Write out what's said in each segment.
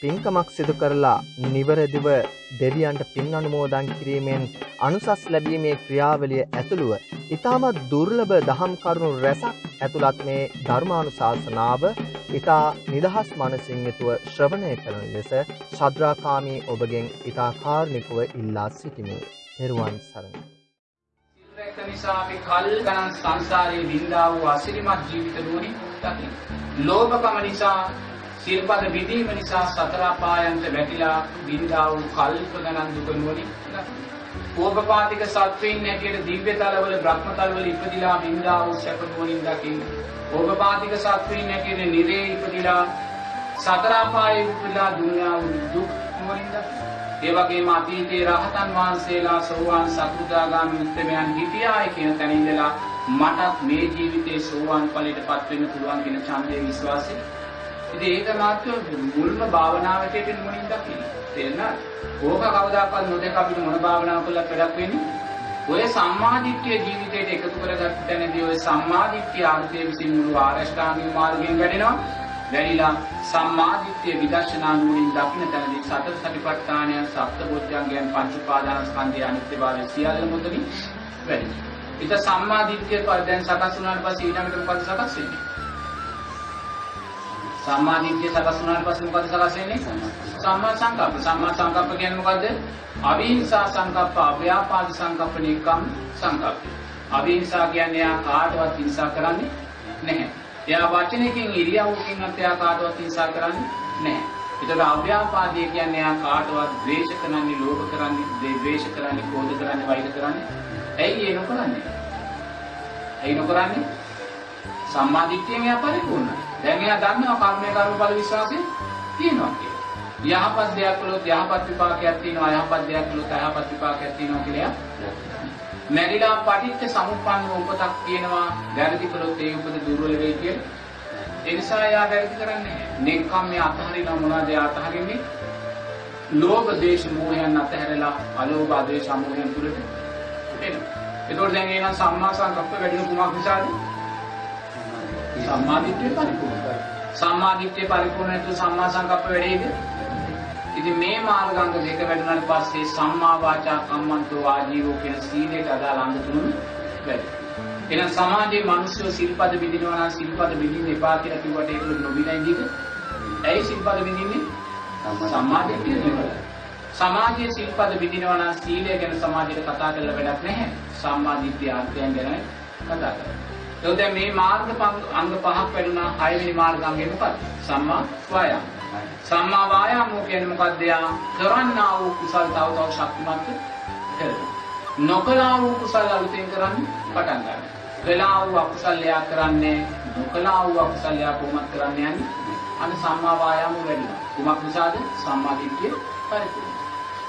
පින්කමක් සිදු කරලා නිවැරදිව දෙවියන්ට පින් අනුමෝදන් කිරීමෙන් අනුසස් ලැබීමේ ක්‍රියාවලිය ඇතුළුව ඉතාමත් දුර්ලභ දහම් කරුණු රැසක් ඇතුළත් මේ ධර්මානුශාසනාව ඉතා නිදහස් මනසින් යුතුව ශ්‍රවණය කරන ලෙස ශද්‍රාකාමී ඔබගෙන් ඉතා කාර්මිකව ඉල්ලා සිටිමි. පෙරුවන් සරණයි. සිල්රැක නිසා අපි කල් ගණන් සංසාරයේ විඳා වූ අසිරිමත් ජීවිත නුවණින් දකින්න. ලෝභකම නිසා සිල්පද විදීම නිසා සතර අපායන්ට වැටිලා විඳා වූ කල්ප ගණන් දුක නුවණින් දකින්න. ඕපපාතික සත්වයින් හැටියට දිව්‍ය තලවල බ්‍රහ්ම තලවල ඉපදිලා විඳා වූ සැප නුවණින් දකින්න. ඕපපාතික සත්වයින් හැටියට නිරේ ඉපදිලා සතර අපායේ ඉපදිලා දුන්නා වූ දුක් නුවණින් දකින්න. ඒ වගේම අතීතයේ රහතන් වහන්සේලා සෝවාන් සකෘදාගාමී උත්තමයන් හිටියායි කියන තැන ඉඳලා මටත් මේ ජීවිතේ සෝවාන් ඵලයටපත් වෙන්න පුළුවන් කියන ඡන්දයේ විශ්වාසය. ඉතින් ඒක මාත්‍ය මුල්ම භාවනාවට මුලින් දකින්න. තේරෙනවද? ඕක කවදාකවත් නොදක අපිට මොන භාවනාව කළත් වැඩක් වෙන්නේ? ඔය සම්මාදිට්ඨිය ජීවිතයට එකතු කරගත්ත තැනදී ඔය සම්මාදිට්ඨිය ආර්ථය විසින් මුළු ආරෂ්ඨාංගික මාර්ගයෙන් වැඩෙනවා. වැඩිලා සම්මාදිට්ඨිය විදර්ශනා නුවණින් දකින්න තැනදී සතර සතිපට්ඨානය සප්තබොධ්‍යංගයන් පංච උපාදානස්කන්ධය අනිත්‍යභාවය සියල්ල මුදලින් වැඩි. ඊට සම්මාදිට්ඨිය පර දැන් සකස් වුණාට පස්සේ ඊළඟට මොකද සකස් වෙන්නේ? සම්මාදිට්ඨිය සකස් වුණාට පස්සේ මොකද සකස් වෙන්නේ? සම්මා සංකප්ප. සම්මා සංකප්ප කියන්නේ මොකද්ද? අවිහිංසා සංකප්ප, අව්‍යාපාද සංකප්ප, නිකම් සංකප්ප. අවිහිංසා කියන්නේ යා කාටවත් හිංසා කරන්නේ නැහැ. එයා වචනයකින් ඉරියව්වකින් එයා කාටවත් හිංසා කරන්නේ නැහැ. ඒතර අව්‍යාපාදයේ කියන්නේ එයා කාටවත් ද්වේෂ කරන්නේ, ලෝභ කරන්නේ, ද්වේෂ කරන්නේ, ක්‍රෝධ කරන්නේ, වෛර කරන්නේ. ඇයි ඒ නොකරන්නේ? ඇයි නොකරන්නේ? සම්මාදිට්ඨියෙන් එයා පරිපූර්ණයි. දැන් එයා දන්නවා කර්මය කර්මඵල විශ්වාසය තියෙනවා කියලා. යහපත් දෙයක් කළොත් යහපත් විපාකයක් තියෙනවා, යහපත් දෙයක් කළොත් අයහපත් විපාකයක් තියෙනවා කියලා මැරිලා පටිච්ච සමුප්පන්න උපතක් තියෙනවා වැරදි කළොත් ඒ උපත දුර්වල වෙයි කියලා. ඒ නිසා එයා වැරදි කරන්නේ නැහැ. නෙක්ඛම් මේ අතහරින මොනවද එයා අතහරින්නේ? ලෝභ දේශ මොහයන් අතහැරලා අලෝභ ආදේශ මොහයන් තුලට එනවා. ඒතකොට දැන් එනං සම්මා සංකප්ප වැඩි කුමක් නිසාද? සම්මා දිට්ඨිය පරිපූර්ණයි. සම්මා දිට්ඨිය පරිපූර්ණ නැතුව සම්මා සංකප්ප වැඩේද? ඉතින් මේ මාර්ගාංග දෙක වැඩුණාට පස්සේ සම්මා වාචා කම්මන්තෝ ආජීවෝ කියන සීලයට අදාළ අංග තුන වැඩි. එහෙනම් සමාජයේ මිනිස්සු සිල්පද බිඳිනවා නම් සිල්පද බිඳින්න එපා කියලා කිව්වට ඒක නොබින ඉඳීද? ඇයි සිල්පද බිඳින්නේ? සම්මා දිට්ඨිය නෙවෙයි. සමාජයේ සිල්පද බිඳිනවා නම් සීලය ගැන සමාජයට කතා කරලා වැඩක් නැහැ. සම්මා දිට්ඨිය අර්ථයන් ගැන කතා කරලා. ඒ දැන් මේ මාර්ග අංග පහක් වැඩුණා හයවෙනි මාර්ගාංගය මොකක්ද? සම්මා වායාම. සම්මා වායාමෝ කියන්නේ මොකක්ද? යා කරන්නා වූ කුසල් තව තව ශක්තිමත් කරනවා. නොකලා වූ කුසල් අලුතෙන් කරන්න පටන් ගන්නවා. කළා වූ අකුසල් යා කරන්නේ නොකලා වූ අකුසල් යා කොහොමද කරන්නේ යන්නේ? අන්න සම්මා වායාමෝ වැඩිනවා. කුමක් නිසාද? සම්මා දිට්ඨිය පරිපූර්ණ.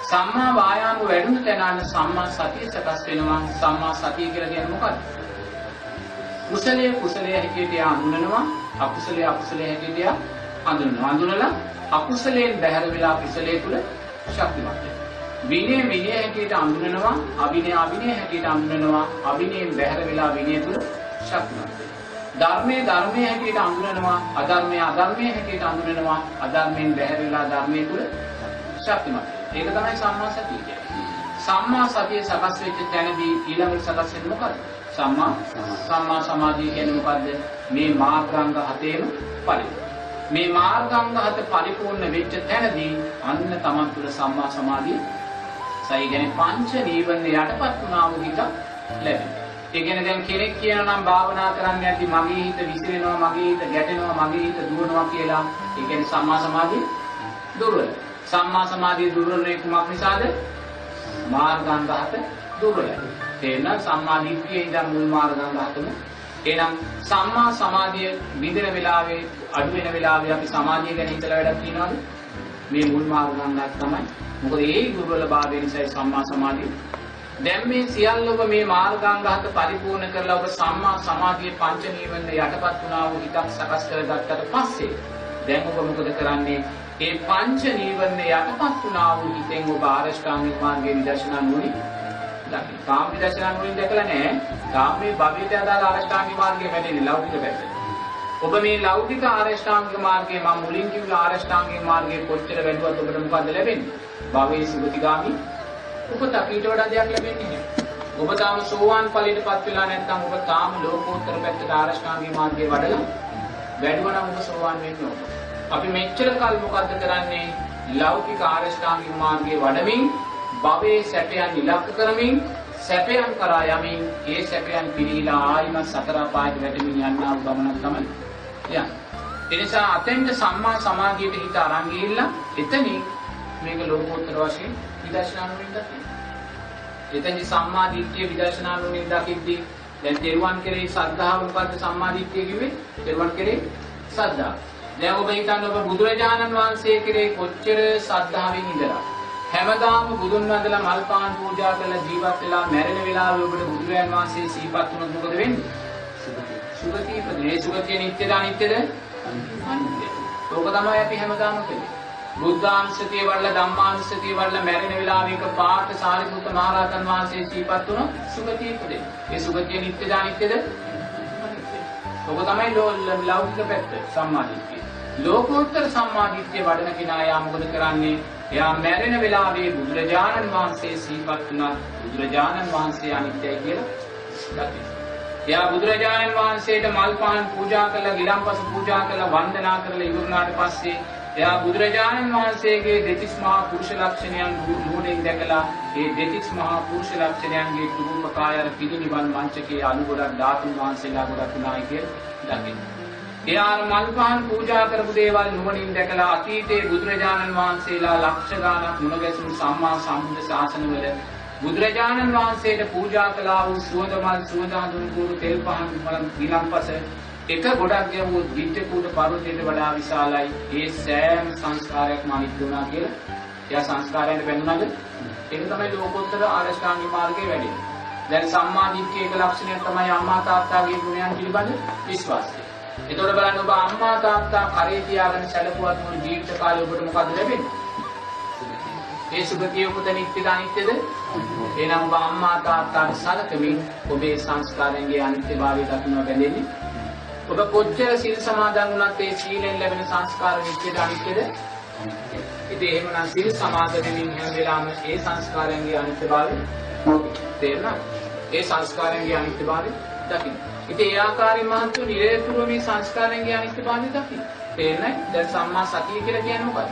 සම්මා වායාම වැඩුණු තැන අන්න සම්මා සතිය සකස් වෙනවා. සම්මා සතිය කියලා කියන්නේ මොකක්ද? කුසලයේ කුසලයේ හැටියට යා හඳුනනවා අකුසලයේ අකුසලයේ හැටියට යා හඳුනනවා හඳුනලා අකුසලයෙන් බැහැර වෙලා කුසලයේ තුල ශක්තිමත් වෙනවා. විනය විනය හැටියට හඳුනනවා අවිනය අවිනය හැටියට හඳුනනවා අවිනයෙන් බැහැර වෙලා විනය තුල ශක්තිමත් වෙනවා. ධර්මයේ ධර්මයේ හැටියට හඳුනනවා අධර්මයේ අධර්මයේ හැටියට හඳුනනවා අධර්මයෙන් බැහැර වෙලා ධර්මයේ තුල ශක්තිමත් වෙනවා. ඒක තමයි සම්මා සතිය කියන්නේ. සම්මා සතිය සකස් වෙච්ච තැනදී ඊළඟට සකස් වෙන්නේ මොකද්ද? සම්මා සම්මා සමාධිය කියන්නේ මොකද්ද? මේ මාර්ගාංග හතේම පරිපූර්ණ. මේ මාර්ගාංග හත පරිපූර්ණ වෙච්ච තැනදී අන්න තමන් තුළ සම්මා සමාධිය සයි කියන්නේ පංච නීවරණ යටපත් වුණා වූ හිත ලැබෙනවා. ඒ කියන්නේ දැන් කෙනෙක් කියනවා නම් භාවනා කරන්න යද්දි මගේ හිත විසිරෙනවා, මගේ හිත ගැටෙනවා, මගේ හිත දුවනවා කියලා. ඒ කියන්නේ සම්මා සමාධිය දුර්වල. සම්මා සමාධිය දුර්වල වෙන්නේ කුමක් නිසාද? මාර්ගාංග හත දුර්වලයි. තේරෙන සම්මා දිට්ඨියේ ඉඳන් මුල් මාර්ගාංග හතම එහෙනම් සම්මා සමාධිය විඳින වෙලාවේ අඩු වෙන වෙලාවේ අපි සමාධිය ගැන හිතලා වැඩක් තියනවද? මේ මුල් මාර්ගාංගයක් තමයි. මොකද ඒ දුර්වලභාවය නිසා සම්මා සමාධිය. දැන් මේ සියල්ල ඔබ මේ මාර්ගාංග හත පරිපූර්ණ කරලා ඔබ සම්මා සමාධියේ පංච නීවරණ යටපත් වුණා වූ හිතක් සකස් කරගත්තට පස්සේ දැන් ඔබ මොකද කරන්නේ? ඒ පංච නීවරණ යටපත් වුණා වූ හිතෙන් ඔබ ආරෂ්ඨාංගික මාර්ගයේ විදර්ශනා නුවණින් දකින්න. කාම විදර්ශනා නුවණින් දැකලා නැහැ. කාමයේ භවයට අදාළ ආරෂ්ඨාංගික මාර්ගයේ වැඩෙන්නේ ලෞකික පැත්තට. ඔබ මේ ලෞකික ආරෂ්ඨාංගික මාර්ගයේ මම මුලින් කිව්ව ආරෂ්ඨාංගික මාර්ගයේ කොච්චර වැළුවත් ඔබට මොකද ලැබෙන්නේ? භවයේ සුගතිගාමි උපතක් ඊට වඩා දෙයක් ලැබෙන්නේ නැහැ. ඔබ තාම සෝවාන් ඵලයටපත් වෙලා නැත්නම් ඔබ තාම ලෝකෝත්තර පැත්තට ආරෂ්ඨාංගික මාර්ගයේ වඩලා වැඩුවා නම් ඔබ සෝවාන් වෙන්න ඕන. අපි මෙච්චර කල් මොකද්ද කරන්නේ? ලෞකික ආරෂ්ඨාංගික මාර්ගයේ වඩමින් භවයේ සැපයන් ඉලක්ක කරමින් සැපයන් කරා යමින් ඒ සැපයන් පිරීලා ආයිමත් සතර අපායට වැටෙමින් යන්නා වූ ගමනක් තමයි යන්නේ. ඒ නිසා අතෙන්ට සම්මා සමාධියට හිත අරන් ගිහිල්ලා එතනින් මේක ලෝකෝත්තර වශයෙන් විදර්ශනා නුවණින් දකින්න. එතෙන්දි සම්මා දිට්ඨිය විදර්ශනා නුවණින් දකිද්දී දැන් තෙරුවන් කෙරෙහි ශ්‍රද්ධාව මොකද්ද සම්මා දිට්ඨිය කිව්වේ? තෙරුවන් කෙරෙහි ශ්‍රද්ධාව. දැන් ඔබ හිතන්න ඔබ බුදුරජාණන් වහන්සේ කෙරෙහි කොච්චර ශ්‍රද්ධාවෙන් ඉඳලා හැමදාම බුදුන් වහන්සේලා මල් පාන් පූජා කරලා ජීවත් වෙලා මැරෙන වෙලාවේ ඔබට බුදුරජාණන් වහන්සේ සිහිපත් වුණොත් මොකද වෙන්නේ? සුගතිය ඉපදෙන්නේ. සුගතිය නිට්ටයද අනිත්‍යද? අනිත්‍යයි. ඕක තමයි අපි හැමදාම කරන්නේ. බුද්ධාංශතිය වල ධම්මාංශතිය වල මැරෙන වෙලාවේ එක පාට සාරිපුත්ත මහරහතන් වහන්සේ සිහිපත් වුණොත් සුගතිය ඉපදෙන්නේ. ඒ සුගතිය නිට්ටයද අනිත්‍යද? අනිත්‍යයි. ඕක තමයි ලෞකික පැත්ත සම්මාදිට්ඨිය. ලෝකෝත්තර සම්මාදිට්ඨිය වඩන කෙනා යා මොකද කරන්නේ? එයා මැරෙන වෙලාවේ බුදුරජාණන් වහන්සේ සිහිපත් වුණත් බුදුරජාණන් වහන්සේ අනිත්‍යයි කියලා දකිනවා. එයා බුදුරජාණන් වහන්සේට මල් පහන් පූජා කරලා ගිලම්පස පූජා කරලා වන්දනා කරලා ඉවරනාට පස්සේ එයා බුදුරජාණන් වහන්සේගේ දෙතිස් මහා පුරුෂ ලක්ෂණයන් නුවණින් දැකලා ඒ දෙතිස් මහා පුරුෂ ලක්ෂණයන්ගේ රූපකාය අර පිළිනිවන් මංචකයේ අනු ගොඩක් ධාතුන් වහන්සේලා ගොඩක් උනායි කියලා දකින්න. එයා මල් පහන් පූජා කරපු දේවල් නුවණින් දැකලා අතීතයේ බුදුරජාණන් වහන්සේලා ලක්ෂ ගාණක් මුණ ගැසුණු සම්මා සම්බුද්ධ ශාසනවල බුදුරජාණන් වහන්සේට පූජා කළා වූ සුවඳ මල් සුවඳ හඳුන් කුරු තෙල් පහන් මල ගිලම්පස එක ගොඩක් ගැවූ දිට්ඨ කූට පර්වතයට වඩා විශාලයි. ඒ සෑම සංස්කාරයක්ම අනිත්‍ය වුණා කියලා. එයා සංස්කාරයන්ට බැඳුනද? ඒක තමයි ලෝකෝත්තර ආරෂ්ඨාංගික මාර්ගයේ වැඩි. දැන් සම්මා දිට්ඨිය එක ලක්ෂණයක් තමයි අම්මා තාත්තාගේ ගුණයන් පිළිබඳ විශ්වාසය. එතකොට බලන්න ඔබ අම්මා තාත්තා කරේ තියාගෙන සැලකුවත් මොන ජීවිත කාලේ ඔබට මොකද ලැබෙන්නේ? ඒ සුගතිය උපත නිත්‍යද අනිත්‍යද? එහෙනම් ඔබ අම්මා තාත්තාට සලකමින් ඔබේ සංස්කාරයන්ගේ අනිත්‍යභාවය දක්වනවා බැඳෙන්නේ. ඔබ කොච්චර සිල් සමාදන් වුණත් ඒ සීලෙන් ලැබෙන සංස්කාර නිත්‍යද අනිත්‍යද? ඉතින් එහෙමනම් සිල් සමාදන් වෙමින් හැම වෙලාවෙම ඒ සංස්කාරයන්ගේ අනිත්‍යභාවය තේරෙනවද? ඒ සංස්කාරයන්ගේ අනිත්‍යභාවය දකින්න. ඉතින් ඒ ආකාරයෙන් මහන්තු නිරේතුරුව මේ සංස්කාරයන්ගේ අනිත්‍යභාවය දකින්න. තේරෙනවද? දැන් සම්මා සතිය කියලා කියන්නේ මොකක්ද?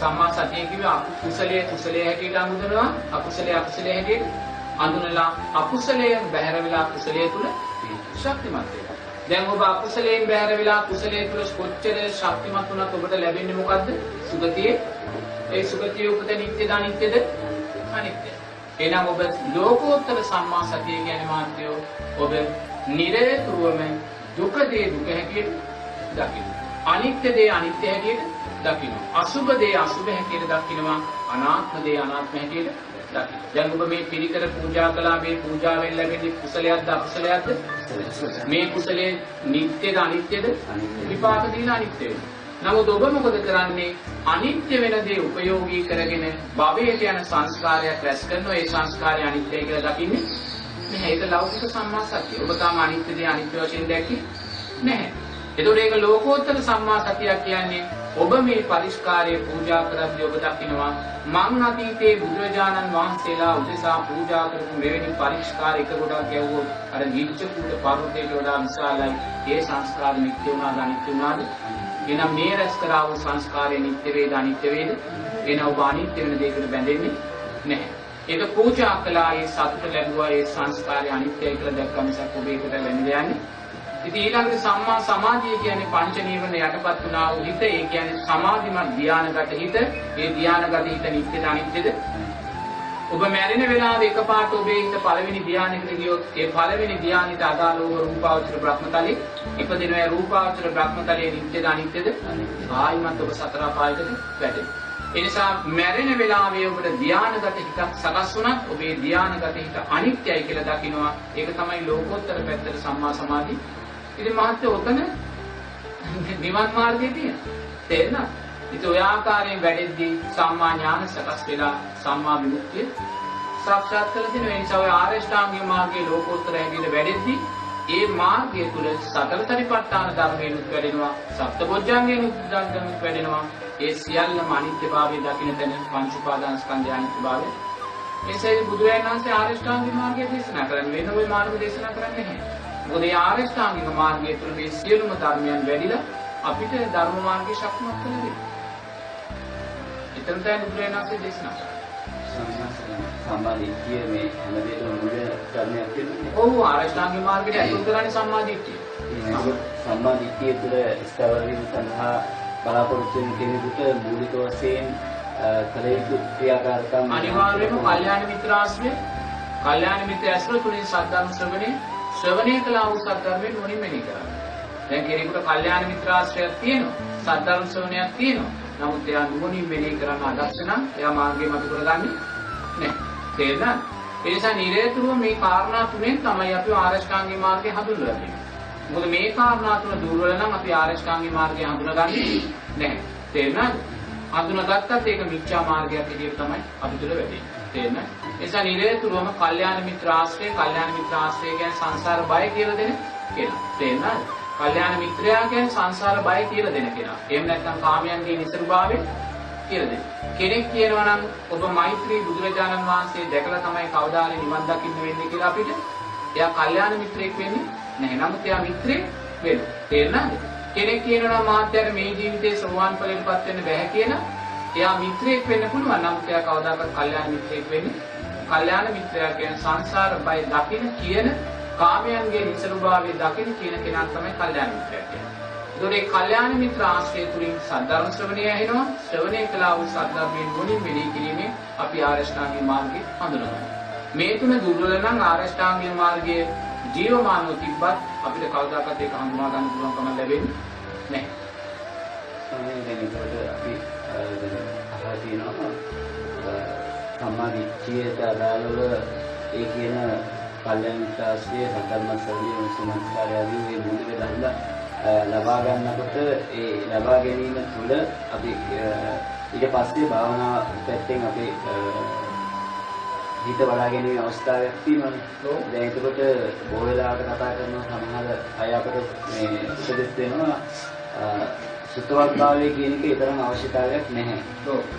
සම්මා සතිය කිව්වේ අකුසලයේ කුසලයේ හැටියට අඳුනනවා අකුසලයේ අකුසලයේ හැටියට අඳුනලා අකුසලයෙන් බැහැර වෙලා කුසලයේ තුල ශක්තිමත් වෙනවා. දැන් ඔබ අකුසලයෙන් බැහැර වෙලා කුසලයේ තුල කොච්චර ශක්තිමත් වුණත් ඔබට ලැබෙන්නේ මොකද්ද? සුගතියේ. ඒ සුගතිය උපත නිත්‍යද අනිත්‍යද? අනිත්‍යයි. එහෙනම් ඔබ ලෝකෝත්තර සම්මා සතිය කියන්නේ මාත්‍යෝ ඔබ නිරේතුරුවම දුක දේ දුක හැටියට දකින්න. අනිත්‍ය දේ අනිත්‍ය හැටියට දකිනවා. අසුබ දේ අසුබ හැටියට දකිනවා. අනාත්ම දේ අනාත්ම හැටියට දකිනවා. දැන් ඔබ මේ පිළිකර පූජා කළා මේ පූජාවෙන් ලැබෙන කුසලයක්ද අකුසලයක්ද? මේ කුසලයේ නිට්ටයද අනිත්‍යද? විපාක දීලා අනිත්‍ය වෙනවා. නමුත් ඔබ මොකද කරන්නේ? අනිත්‍ය වෙන දේ උපයෝගී කරගෙන භවයට යන සංස්කාරයක් රැස් කරනවා. ඒ සංස්කාරය අනිත්‍යයි කියලා දකින්නේ නැහැ. ඒක ලෞකික සම්මා සතිය. ඔබ තාම අනිත්‍ය දේ අනිත්‍ය වශයෙන් දැක්කේ නැහැ. එතකොට ඒක ලෝකෝත්තර සම්මා සතියක් කියන්නේ ඔබ මේ පරිස්කාරයේ පූජා කරද්දී ඔබ දකිනවා මං අතීතයේ බුදුරජාණන් වහන්සේලා උදෙසා පූජා කරපු මෙවැනි පරිස්කාර එක ගොඩක් ගැව්වොත් අර නිච්ච කුඩ පර්වතයට වඩා විශාලයි ඒ සංස්කාර නිත්‍ය වුණාද අනිත්‍ය වුණාද එහෙනම් මේ රැස් කරා වූ සංස්කාරය නිත්‍ය වේද අනිත්‍ය වේද එහෙනම් ඔබ අනිත්‍ය වෙන දෙයකට බැඳෙන්නේ නැහැ ඒක පූජා කළා ඒ සතුට ලැබුවා ඒ සංස්කාරය අනිත්‍යයි කියලා දැක්කම මිසක් ඔබ ඒකට යන්නේ ඉතින් ඊළඟට සම්මා සමාධිය කියන්නේ පංච නීවරණ යටපත් වුණා වූ හිත. ඒ කියන්නේ සමාධිමත් ධානයගත හිත. ඒ ධානයගත හිත නිත්‍යද අනිත්‍යද? ඔබ මැරෙන වෙලාවේ එකපාරට ඔබේ හිත පළවෙනි ධානයකට ගියොත් ඒ පළවෙනි ධානයට අදාළව රූපාවචර බ්‍රහ්මතලේ ඉපදිනවා. රූපාවචර බ්‍රහ්මතලයේ නිත්‍යද අනිත්‍යද? ආයිමත් ඔබ සතර පායකට වැටෙනවා. ඒ නිසා මැරෙන වෙලාවේ ඔබට ධානයගත හිතක් සකස් වුණත් ඔබේ ධානයගත හිත අනිත්‍යයි කියලා දකිනවා. ඒක තමයි ලෝකෝත්තර පැත්තට සම්මා සමාධි ඉතින් මහත්තයෝ ඔතන නිවන් මාර්ගයේ තියෙන. තේරෙනවද? ඉතින් ඔය ආකාරයෙන් වැඩෙද්දී සම්මා ඥාන සකස් වෙලා සම්මා විමුක්තිය සාක්ෂාත් කරලා දෙන නිසා ඔය ආරෂ්ඨාංගික මාර්ගයේ ලෝකෝත්තර හැටියට වැඩෙද්දී ඒ මාර්ගය තුල සතර සතිපට්ඨාන ධර්මයනුත් වැඩෙනවා සප්තබොධ්‍යංගයනුත් ධර්මයනුත් වැඩෙනවා ඒ සියල්ලම අනිත්‍යභාවය දකින්න තැන පංච උපාදාන ස්කන්ධය අනිත්‍යභාවය එසේ බුදුරජාණන් වහන්සේ ආරියෂ්ඨාංගික මාර්ගය දේශනා කරන්නේ වෙන ওই මාර්ග දේශනා කරන්නේ නැහැ. මොකද ඒ ආරියෂ්ඨාංගික මාර්ගය තුළ මේ සියලුම ධර්මයන් වැඩිලා අපිට ධර්ම මාර්ගයේ ශක්තිමත් කරගන්න. එතන තමයි බුදුරජාණන් වහන්සේ දේශනා කරන්නේ. සම්මාදිට්ඨිය මේ හැමදේටම මුල ධර්මයක් කියන්නේ. ඔව් ආරියෂ්ඨාංගික මාර්ගයට ඇතුල් කරන්නේ සම්මාදිට්ඨිය. සම්මාදිට්ඨිය තුළ ස්ථාවර වීම සඳහා බලාපොරොත්තු වෙන කෙනෙකුට මූලික වශයෙන් කළ යුතු ක්‍රියාකාරකම් අනිවාර්යයෙන්ම කල්යාණ මිත්‍ර ආශ්‍රය, කල්යාණ මිත්‍ර ඇසුර තුලින් සද්ධර්ම ශ්‍රවණය, ශ්‍රවණය කළා වූ සද්ධර්මයෙන් මොනින් මෙනි කරන්නේ. දැන් කෙනෙකුට කල්යාණ මිත්‍ර ආශ්‍රයයක් තියෙනවා, සද්ධර්ම ශ්‍රවණයක් තියෙනවා. නමුත් එයා නුවණින් මෙනෙහි කරන්න අදක්ෂ නම් එයා මාර්ගය මත කරගන්නේ නැහැ. තේරුණාද? ඒ නිසා නිරේතුරුව මේ කාරණා තුනෙන් තමයි අපි ආරෂ්ඨාංගික මාර්ගය හඳුන්වලා දෙන්නේ. මොකද මේ කාරණා තුන දුර්වල නම් අපි ආරෂ්ඨාංගික මාර්ගය හඳුනගන්නේ නැහැ. තේරුණාද? හඳුනාගත්තත් ඒක මිච්ඡා මාර්ගයක් විදිහට තමයි අපි තුල වෙන්නේ. තේරෙනවද? ඒ නිසා නිරේතුරුවම කල්යාණ මිත්‍ර ආශ්‍රය, කල්යාණ මිත්‍ර ආශ්‍රය කියන්නේ සංසාර බය කියලා දෙන කෙනා. තේරෙනවද? කල්යාණ මිත්‍රයා කියන්නේ සංසාර බය කියලා දෙන කෙනා. එහෙම නැත්නම් කාමයන්ගේ නිසරුභාවය කියලා දෙන. කෙනෙක් කියනවා නම් ඔබ මෛත්‍රී බුදුරජාණන් වහන්සේ දැකලා තමයි කවදාහරි නිවන් දකින්න වෙන්නේ කියලා අපිට. එයා කල්යාණ මිත්‍රයෙක් වෙන්නේ නැහැ. නමුත් එයා මිත්‍රයෙක් වෙනවා. තේරෙනවද? කෙනෙක් කියනවා නම් මාත්‍යාට මේ ජීවිතේ සෝවාන් ඵලයටපත් වෙන්න බැහැ කියලා. එයා මිත්‍රයෙක් වෙන්න පුළුවන්. නමුත් එයා කවදාකවත් කල්යාණ මිත්‍රයෙක් වෙන්නේ. කල්යාණ මිත්‍රයා කියන්නේ සංසාර බය දකින්න කියන කාමයන්ගේ නිසරුභාවය දකින්න කියන කෙනා තමයි කල්යාණ මිත්‍රයා කියන්නේ. ඒතකොට මේ කල්යාණ මිත්‍ර ආශ්‍රය තුලින් සද්ධර්ම ශ්‍රවණය ඇහෙනවා. ශ්‍රවණය කළා වූ සද්ධර්මයෙන් මුලින් මෙලී කිරීමෙන් අපි ආරෂ්ඨාංගික මාර්ගය හඳුනගන්නවා. මේ තුන දුර්වල නම් ආරෂ්ඨාංගික මාර්ගයේ ජීවමානව තිබ්බත් අපිට කවදාකවත් ඒක හඳුනා ගන්න පුළුවන්කම ලැබෙන්නේ නැහැ. ස්වාමීන් වහන්සේ අපි අහලා තියෙනවා සම්මාදිට්ඨියට අදාළව ඒ කියන කල්යන ශාස්ත්‍රයේ සතරම ශ්‍රවණීය සුමස්කාරය ආදී මේ මූලික ධර්ම ලබා ගන්නකොට ඒ ලබා ගැනීම තුළ අපි ඊට පස්සේ භාවනා පැත්තෙන් අපි හිත වඩා ගැනීම අවස්ථාවක් තියෙනවානේ. දැන් එතකොට බොහෝ වෙලාවට කතා කරන සමහර අය අපිට මේ උපදෙස් දෙනවා සුතවත්භාවය කියන එක ඊතරම් අවශ්‍යතාවයක් නැහැ.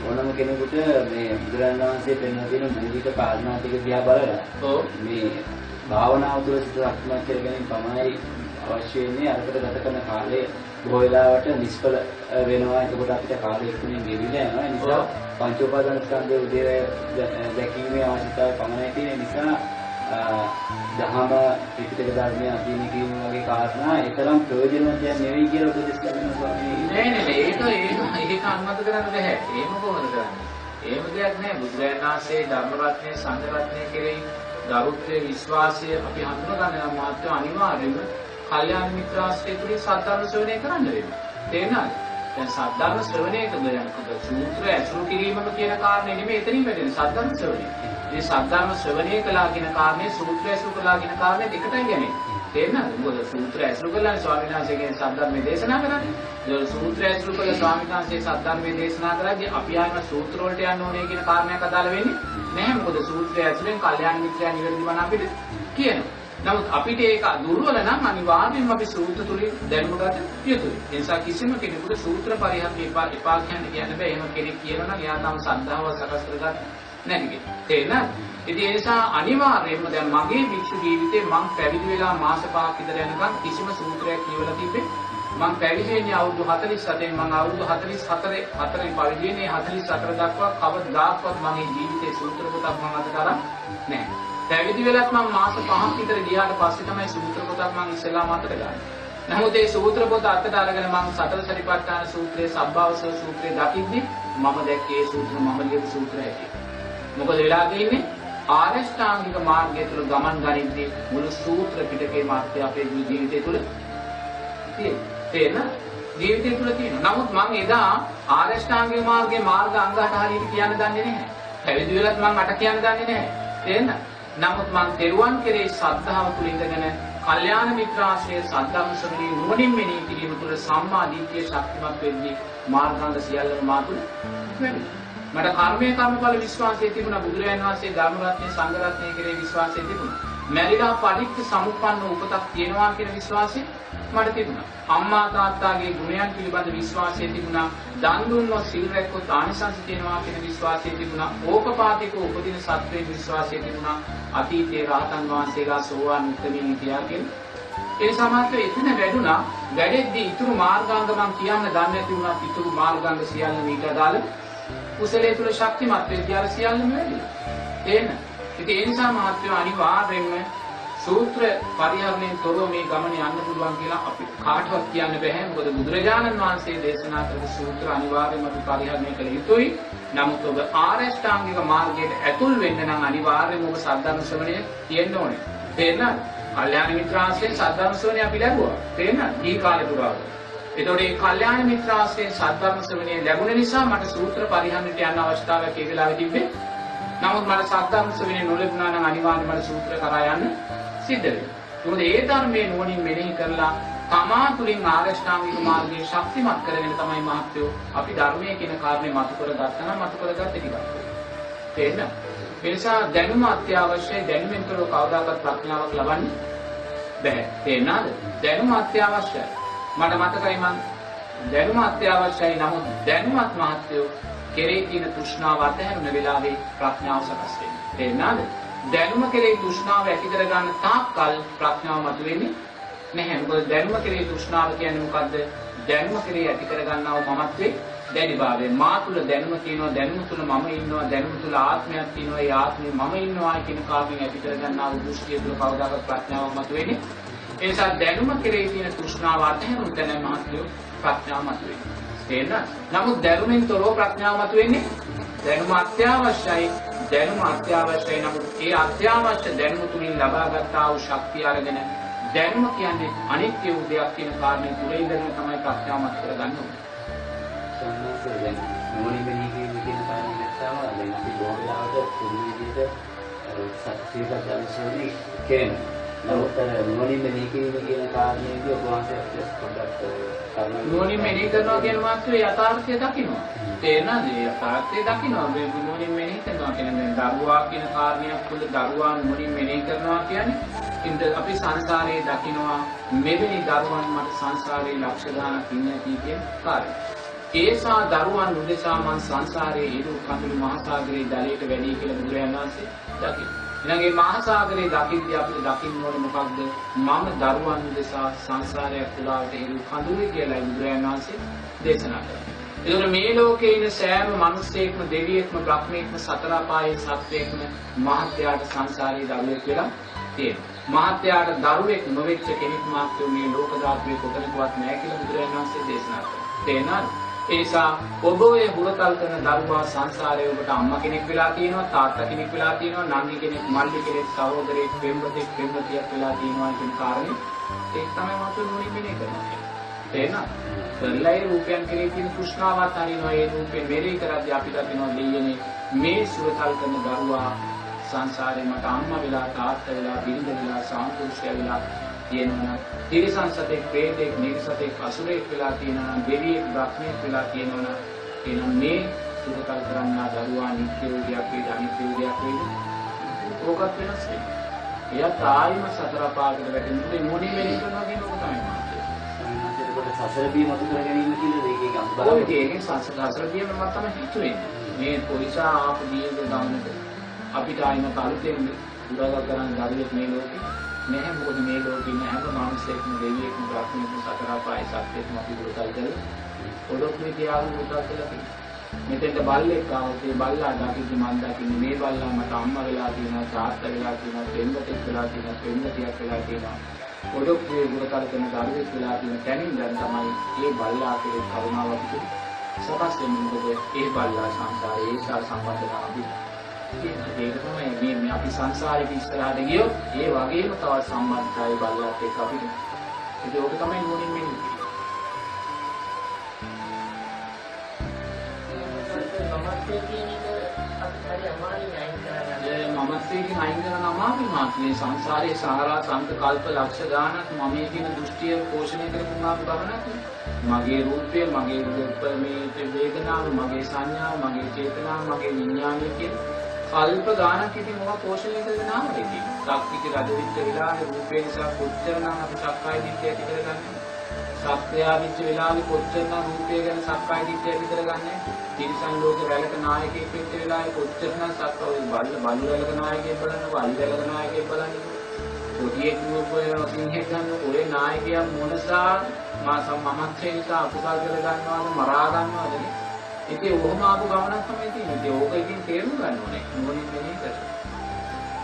ඕනම කෙනෙකුට මේ බුදුරජාණන් වහන්සේ පෙන්වා දෙන මූලික කාරණා ටික දිහා බලලා මේ භාවනාව තුළ සිත අත්මත් කර ගැනීම පමණයි අවශ්‍ය වෙන්නේ. අරකට ගත කරන කාලය බොහෝ වෙලාවට නිෂ්ඵල වෙනවා. එතකොට අපිට කාලය ඉක්මනින් ගෙවිලා යනවා. ඒ නිසා පංච උපාදාන ස්කන්ධයේ උදේ දැකීමේ අවශ්‍යතාවය පමණයි තියෙන නිසා දහම ත්‍රිපිටක ධර්මයේ අධ්‍යයනය කිරීම වගේ කාරණා ඒතරම් ප්‍රයෝජනවත් දෙයක් නෙවෙයි කියලා උපදෙස් ලැබෙනවා ස්වාමීනි. නෑ නෑ ඒක ඒක ඒක අනුමත කරන්න බෑ. එහෙම කොහොමද කරන්නේ? එහෙම දෙයක් නෑ. බුදුරජාණන් වහන්සේ ධර්ම රත්නයේ සංඝ රත්නයේ කෙරෙහි ගරුත්වය විශ්වාසය අපි හඳුනා ගන්න නම් මාත්‍ය අනිවාර්යයෙන්ම කල්යාණ මිත්‍රාශ්‍රය තුලින් සද්ධර්ම ශ්‍රවණය කරන්න වෙනවා. තේරෙනවද? දැන් සද්ධර්ම ශ්‍රවණය කරන යනකොට සූත්‍ර ඇසුරු කිරීමම කියන කාරණේ නෙමෙයි එතනින් වැදෙන්නේ සද්ධර්ම ශ්‍රවණය. මේ සද්ධර්ම ශ්‍රවණය කළා කියන කාරණේ සූත්‍ර ඇසුරු කළා කියන කාරණේ එකටයි යන්නේ. තේරෙනවද? මොකද සූත්‍ර ඇසුරු කළා ස්වාමීන් වහන්සේගේ සද්ධර්මයේ දේශනා කරන්නේ. ඒ සූත්‍ර ඇසුරු කළ ස්වාමීන් වහන්සේ සද්ධර්මයේ දේශනා කරද්දී අපි ආයම සූත්‍ර වලට යන්න ඕනේ කියන කාරණයක් අදාළ වෙන්නේ නැහැ. මොකද සූත්‍රය ඇසුරෙන් කල්යාණ මිත්‍රයා නිවැරදි වන අපිට කියනවා. නමුත් අපිට ඒක දුර්වල නම් අනිවාර්යයෙන්ම අපි සූත්‍ර තුලින් දැනුම ගත යුතුයි. ඒ නිසා කිසිම කෙනෙකුට සූත්‍ර පරිහරණය එපා එපා කියන්න කියන්න බෑ. එහෙම කෙනෙක් කියනවා නම් එයා තම සද්ධාව සකස් කරගන්න නැති කෙනෙක්. තේරෙනවද? ඉතින් ඒ නිසා අනිවාර්යයෙන්ම දැන් මගේ භික්ෂු ජීවිතේ මං පැවිදි වෙලා මාස පහක් විතර යනකම් කිසිම සූත්‍රයක් කියවලා තිබ්බේ මං පැවිදි වෙන්නේ අවුරුදු 47 මං අවුරුදු 44 හතරේ පැවිදි වෙන්නේ 44 දක්වා කවදාවත් මගේ ජීවිතේ සූත්‍ර පොතක් මම අද කරා නැහැ. පැවිදි වෙලත් මම මාස 5ක් විතර ගියාට පස්සේ තමයි සූත්‍ර පොතක් මම ඉස්සෙල්ලාම අතට ගන්නේ. නමුත් ඒ සූත්‍ර පොත අතට අරගෙන මම සතර සරිපට්ඨාන සූත්‍රයේ සබ්බවසව සූත්‍රයේ දකිද්දි මම දැක්කේ ඒ සූත්‍ර මම ලියපු සූත්‍රය ඇති. මොකද වෙලා තියෙන්නේ ආරෂ්ඨාංගික මාර්ගය තුළ ගමන් ගනිද්දී මුළු සූත්‍ර පිටකේ මාත්‍ය අපේ ජීවිතය තුළ තියෙන ජීවිතය තුළ තියෙනවා. නමුත් මම එදා ආරෂ්ඨාංගික මාර්ගයේ මාර්ග අංග 8 හරියට කියන්න දන්නේ නැහැ. පැවිදි වෙලත් මම අට කියන්න දන්නේ නැහැ. තේරෙනවද? නමුත් මං තෙරුවන් කෙරේ ශ්‍රද්ධාව තුළ ඉඳගෙන කල්යාණ මිත්‍රාශ්‍රය සද්ධර්ම ශ්‍රවණී නුවණින් මෙනෙහි කිරීම තුළ සම්මා දිට්ඨිය ශක්තිමත් වෙද්දී මාර්ගාංග සියල්ලම මා තුළ වැඩි. මට කර්මයේ කර්මඵල විශ්වාසය තිබුණා බුදුරජාණන් වහන්සේ ධර්ම රත්නයේ සංඝ රත්නයේ කෙරේ විශ්වාසය තිබුණා. මැරිලා පරික්ක සමුප්පන්න උපතක් තියෙනවා කියන විශ්වාසය මට තිබුණා. අම්මා තාත්තාගේ ගුණයන් පිළිබඳ විශ්වාසය තිබුණා. දන් දුන්නොත් සිල් රැක්කොත් ආනිසංස තියෙනවා කියන විශ්වාසය තිබුණා. ඕපපාතික උපදින සත්වයේ විශ්වාසය තිබුණා. අතීතයේ රහතන් වහන්සේලා සෝවාන් උත්තමීන් හිටියා කියන ඒ සමාත්ව එතන වැඩුණා. වැඩෙද්දී ඉතුරු මාර්ගාංග මම කියන්න දන්නේ නැති වුණා. ඉතුරු මාර්ගාංග සියල්ල මේක දාලා කුසලයේ තුල ශක්තිමත් වෙද්දී අර සියල්ලම වැඩි. තේන්න. ඉතින් ඒ නිසා මහත්මයා අනිවාර්යෙන්ම සූත්‍ර පරිහරණයෙන් තොරව මේ ගමන යන්න පුළුවන් කියලා අපි කාටවත් කියන්න බෑ. මොකද බුදුරජාණන් වහන්සේ දේශනා කරපු සූත්‍ර අනිවාර්යයෙන්ම අපි පරිහරණය කළ යුතුයි. නමුත් ඔබ ආරෂ්ඨාංගික මාර්ගයට ඇතුල් වෙන්න නම් අනිවාර්යයෙන්ම ඔබ සද්ධර්ම ශ්‍රවණය තියෙන්න ඕනේ. තේරෙනවද? කල්යාණ මිත්‍රාශ්‍රයෙන් සද්ධර්ම ශ්‍රවණය අපි ලැබුවා. තේරෙනවද? දී කාලේ පුරාවට. එතකොට මේ කල්යාණ මිත්‍රාශ්‍රයෙන් සද්ධර්ම ශ්‍රවණය ලැබුණ නිසා මට සූත්‍ර පරිහරණයට යන්න අවස්ථාවක් ඒ වෙලාවේ තිබ්බේ. නමුත් මට සද්ධර්ම ශ්‍රවණය නොලැබුණා නම් අනිවාර්යයෙන්ම මට සූත්‍ර කරා යන්න සිද්ධ වෙනවා. මොකද ඒ ධර්මයේ නුවණින් මෙනෙහි කරලා තමා තුළින් ආරෂ්ඨාංගික මාර්ගයේ ශක්තිමත් කරගෙන තමයි මහත්වෝ අපි ධර්මයේ කියන කාරණේ මතු කරගත්තා නම් මතු කරගත්ත ටිකක්. තේරෙනවද? ඒ නිසා දැනුම අත්‍යවශ්‍යයි දැනුමෙන් තොරව කවදාකවත් ප්‍රඥාවක් ලබන්න බැහැ. තේරෙනවද? දැනුම අත්‍යවශ්‍යයි. මට මතකයි මං දැනුම අත්‍යවශ්‍යයි නමුත් දැනුමත් මහත්වෝ කෙරේ තියෙන තෘෂ්ණාව අතහැරුණ වෙලාවේ ප්‍රඥාව සකස් වෙනවා. තේරෙනවද? දැනුම කෙරෙහි තෘෂ්ණාව ඇති කරගන්න තාක්කල් ප්‍රඥාව මතුවෙන්නේ නැහැ. මොකද දැනුම කෙරෙහි තෘෂ්ණාව කියන්නේ මොකද්ද? දැනුම කෙරෙහි ඇති කරගන්නව මමත්වේ දැඩිභාවය. මා තුල දැනුම තියෙනවා, දැනුම තුල මම ඉන්නවා, දැනුම තුල ආත්මයක් තියෙනවා, ඒ ආත්මේ මම ඉන්නවා කියන කාමෙන් ඇති කරගන්නව දෘෂ්ටිය තුල කවදාකවත් ප්‍රඥාවක් මතුවෙන්නේ. ඒ නිසා දැනුම කෙරෙහි තියෙන තෘෂ්ණාව අතහැරුණු තැන මහත්වෝ ප්‍රඥාව මතුවෙන්නේ. තේරෙනවද? නමුත් දැනුමෙන් තොරව ප්‍රඥාව මතුවෙන්නේ දැනුම අත්‍යවශ්‍යයි දැනුම අත්‍යවශ්‍යයි නමුත් ඒ අත්‍යවශ්‍ය දැනුම තුලින් ලබාගත්තා වූ ශක්තිය අරගෙන දැනුම කියන්නේ අනිත්‍ය වූ දෙයක් කියන කාරණේ තුල ඉඳගෙන තමයි ප්‍රඥාවමත් කරගන්න ඕනේ. සම්මාස දැන් මොනින් මෙහි කියන කාරණේ නැත්නම් දැන් අපි බොහෝ වෙලාවට පුදු විදිහට සත්‍යයක් දැනසෝනේ කියනවා. නමුත් අර මොනින් මෙහි කියන කාරණේදී ඔබ වහන්සේ පොඩ්ඩක් කරුණා නුවණින් මෙනෙහි කරනවා කියන මාත්‍රේ යථාර්ථය දකිනවා. තේරෙනවද? ඒ යථාර්ථය දකිනවා. මේ නුවණින් මෙනෙහි කරනවා කියන්නේ දැන් දරුවා කියන කාරණයක් තුළ දරුවා නුවණින් මෙනෙහි කරනවා කියන්නේ ඉන්ද අපි සංසාරයේ දකිනවා මෙවැනි දරුවන් මට සංසාරයේ ලක්ෂ ගාණක් ඉන්නේ කියන කාරණය. ඒසා දරුවන් උදෙසා මං සංසාරයේ ඉරු කඳුළු මහ සාගරයේ ජලයට වැඩි කියලා බුදුරජාණන් වහන්සේ දකිනවා. ඊළඟේ මහා සාගරේ දකිද්දී අපිට දකින්න ඕනේ මොකක්ද? මම දරුවන් උදෙසා සංසාරයක් පුරාවට හිරු කඳුලේ කියලා බුදුරජාණන් වහන්සේ දේශනා කළා. ඒතර මේ ලෝකේ ඉන්න සෑම මිනිස්සෙක්ම දෙවියෙක්ම බ්‍රහ්මයෙක්ම සතර පායේ සත්වයෙක්ම මහත්යාට සංසාරේ දරුවෙක් කියලා තියෙනවා. මහත්යාට දරුවෙක් නොවෙච්ච කෙනෙක් මාත්‍ය මේ ලෝක ධාතුවේ කොතනකවත් නැහැ කියලා බුදුරජාණන් වහන්සේ දේශනා කළා. තේනවද? ඒ නිසා ඔබ ඔය හුරතල් කරන දරුවා සංසාරයේ ඔබට අම්මා කෙනෙක් වෙලා තියෙනවා තාත්තා කෙනෙක් වෙලා තියෙනවා නංගි කෙනෙක් මල්ලි කෙනෙක් සහෝදරයෙක් පෙම්වතෙක් පෙම්වතියක් වෙලා තියෙනවා කියන කාරණේ ඒක තමයි මතු නුවණින් මෙනේ කරන්නේ තේරෙනවද කරලා ඒ රූපයන් කෙරේ තියෙන තෘෂ්ණාවත් හරිනවා ඒ රූපේ මෙරේ කරද්දී අපි දකිනවා දෙයනේ මේ සුරතල් කරන දරුවා සංසාරේ මට අම්මා වෙලා තාත්තා වෙලා බිරිඳ වෙලා සාම්පුරුෂය වෙලා තියෙනවා තිරිසන් සතෙක් ප්‍රේතෙක් නිර්සතෙක් අසුරෙක් වෙලා තියෙනවා නම් දෙවියෙක් බ්‍රහ්මයෙක් වෙලා තියෙනවා නම් එහෙනම් මේ සුරතල් කරන්නා දරුවා නිත්‍ය වූ දෙයක් වේද අනිත්‍ය වූ දෙයක් වේද ඕකත් වෙනස් වෙනවා එයා තායිම සතර පාගට වැටෙන්නේ මොණි වෙලෙ කරනවා කියන එක තමයි සසර බිය මතු කර ගැනීම කියලා ගම් බලන්න. ඔය දෙකේ සසර බිය මම තමයි හිතුවේ. මේ පොලිසා ආපු දීර්ඝ ගමනට අපිට ආයිම කලුතෙන් උදව් කරන දරුවෙක් මේ ලෝකේ නැහැ මොකද මේ ලෝකේ ඉන්න හැම මිනිසෙක්ම දෙවියෙක්ම බ්‍රහ්මයෙක්ම සතර පායි සත්‍යයක්ම අපි දුරකල් කරලා පොඩොක්කේ තියාගෙන දුරකල් කරලා තියෙනවා. මෙතෙන්ට බල්ලෙක් ආවොත් ඒ බල්ලා දකිද්දි මම දකින්නේ මේ බල්ලා මට අම්මා වෙලා තියෙනවා තාත්තා වෙලා තියෙනවා දෙන්නතෙක් වෙලා තියෙනවා දෙන්නතියක් වෙලා තියෙනවා. පොඩොක්කේ දුරකල් කරන දරුවෙක් වෙලා තියෙන තැනින් දැන් තමයි මේ බල්ලා කෙරේ කරුණාව අපිට සකස් වෙන්නේ. මොකද ඒ බල්ලා සංසාරයේ ඒ සම්බන්ධතාව අපි ඒක තමයි මේ මේ අපි සංසාරේ ඉස්සරහට ගියොත් ඒ වගේම තවත් සම්බන්ධතාවය බලලත් එක්ක අපිට ඒක ඕක තමයි නුවණින් මෙන්නේ. මමත්වයෙන් අයින් කරන අමාරු මාත්‍රේ සංසාරයේ සාරා සංක කල්ප ලක්ෂ ගානක් මමයේ කියන දෘෂ්ටිය පෝෂණය කරපු මාපු ගමනක් මගේ රූපය මගේ රූප මේ වේදනාව මගේ සංඥාව මගේ චේතනාව මගේ විඥානය කියන කල්ප ගානක් ඉතින් මොකක් පෝෂණය කරගෙන ආවද ඉතින්. සක්විති රජ වෙච්ච වෙලාවේ රූපේ නිසා කොච්චරනම් අපි සක්කාය දිට්ඨිය ඇති කරගන්නේ. සත්‍යයා වෙච්ච වෙලාවේ කොච්චරනම් රූපය ගැන සක්කාය දිට්ඨිය ඇති කරගන්නේ. තිරිසන් ලෝකේ වැලක නායකයෙක් වෙච්ච වෙලාවේ කොච්චරනම් සක්කාය බල්ල බල්ල වැලක නායකයෙක් බලන්නකො අලි වැලක නායකයෙක් බලන්නකො. කොටියෙක් රූපය සිංහෙක් ගන්න ඔය නායකයා මොනසා මා සම්මමත්‍රේ නිසා අකුසල් කරගන්නවද මරා ගන්නවද නේ. ඉතින් ඔහොම ආපු ගමනක් තමයි තියෙන්නේ. ඉතින් ඕක ඉතින් තේරුම් ගන්න ඕනේ. නෝනින් මෙහෙ කරලා.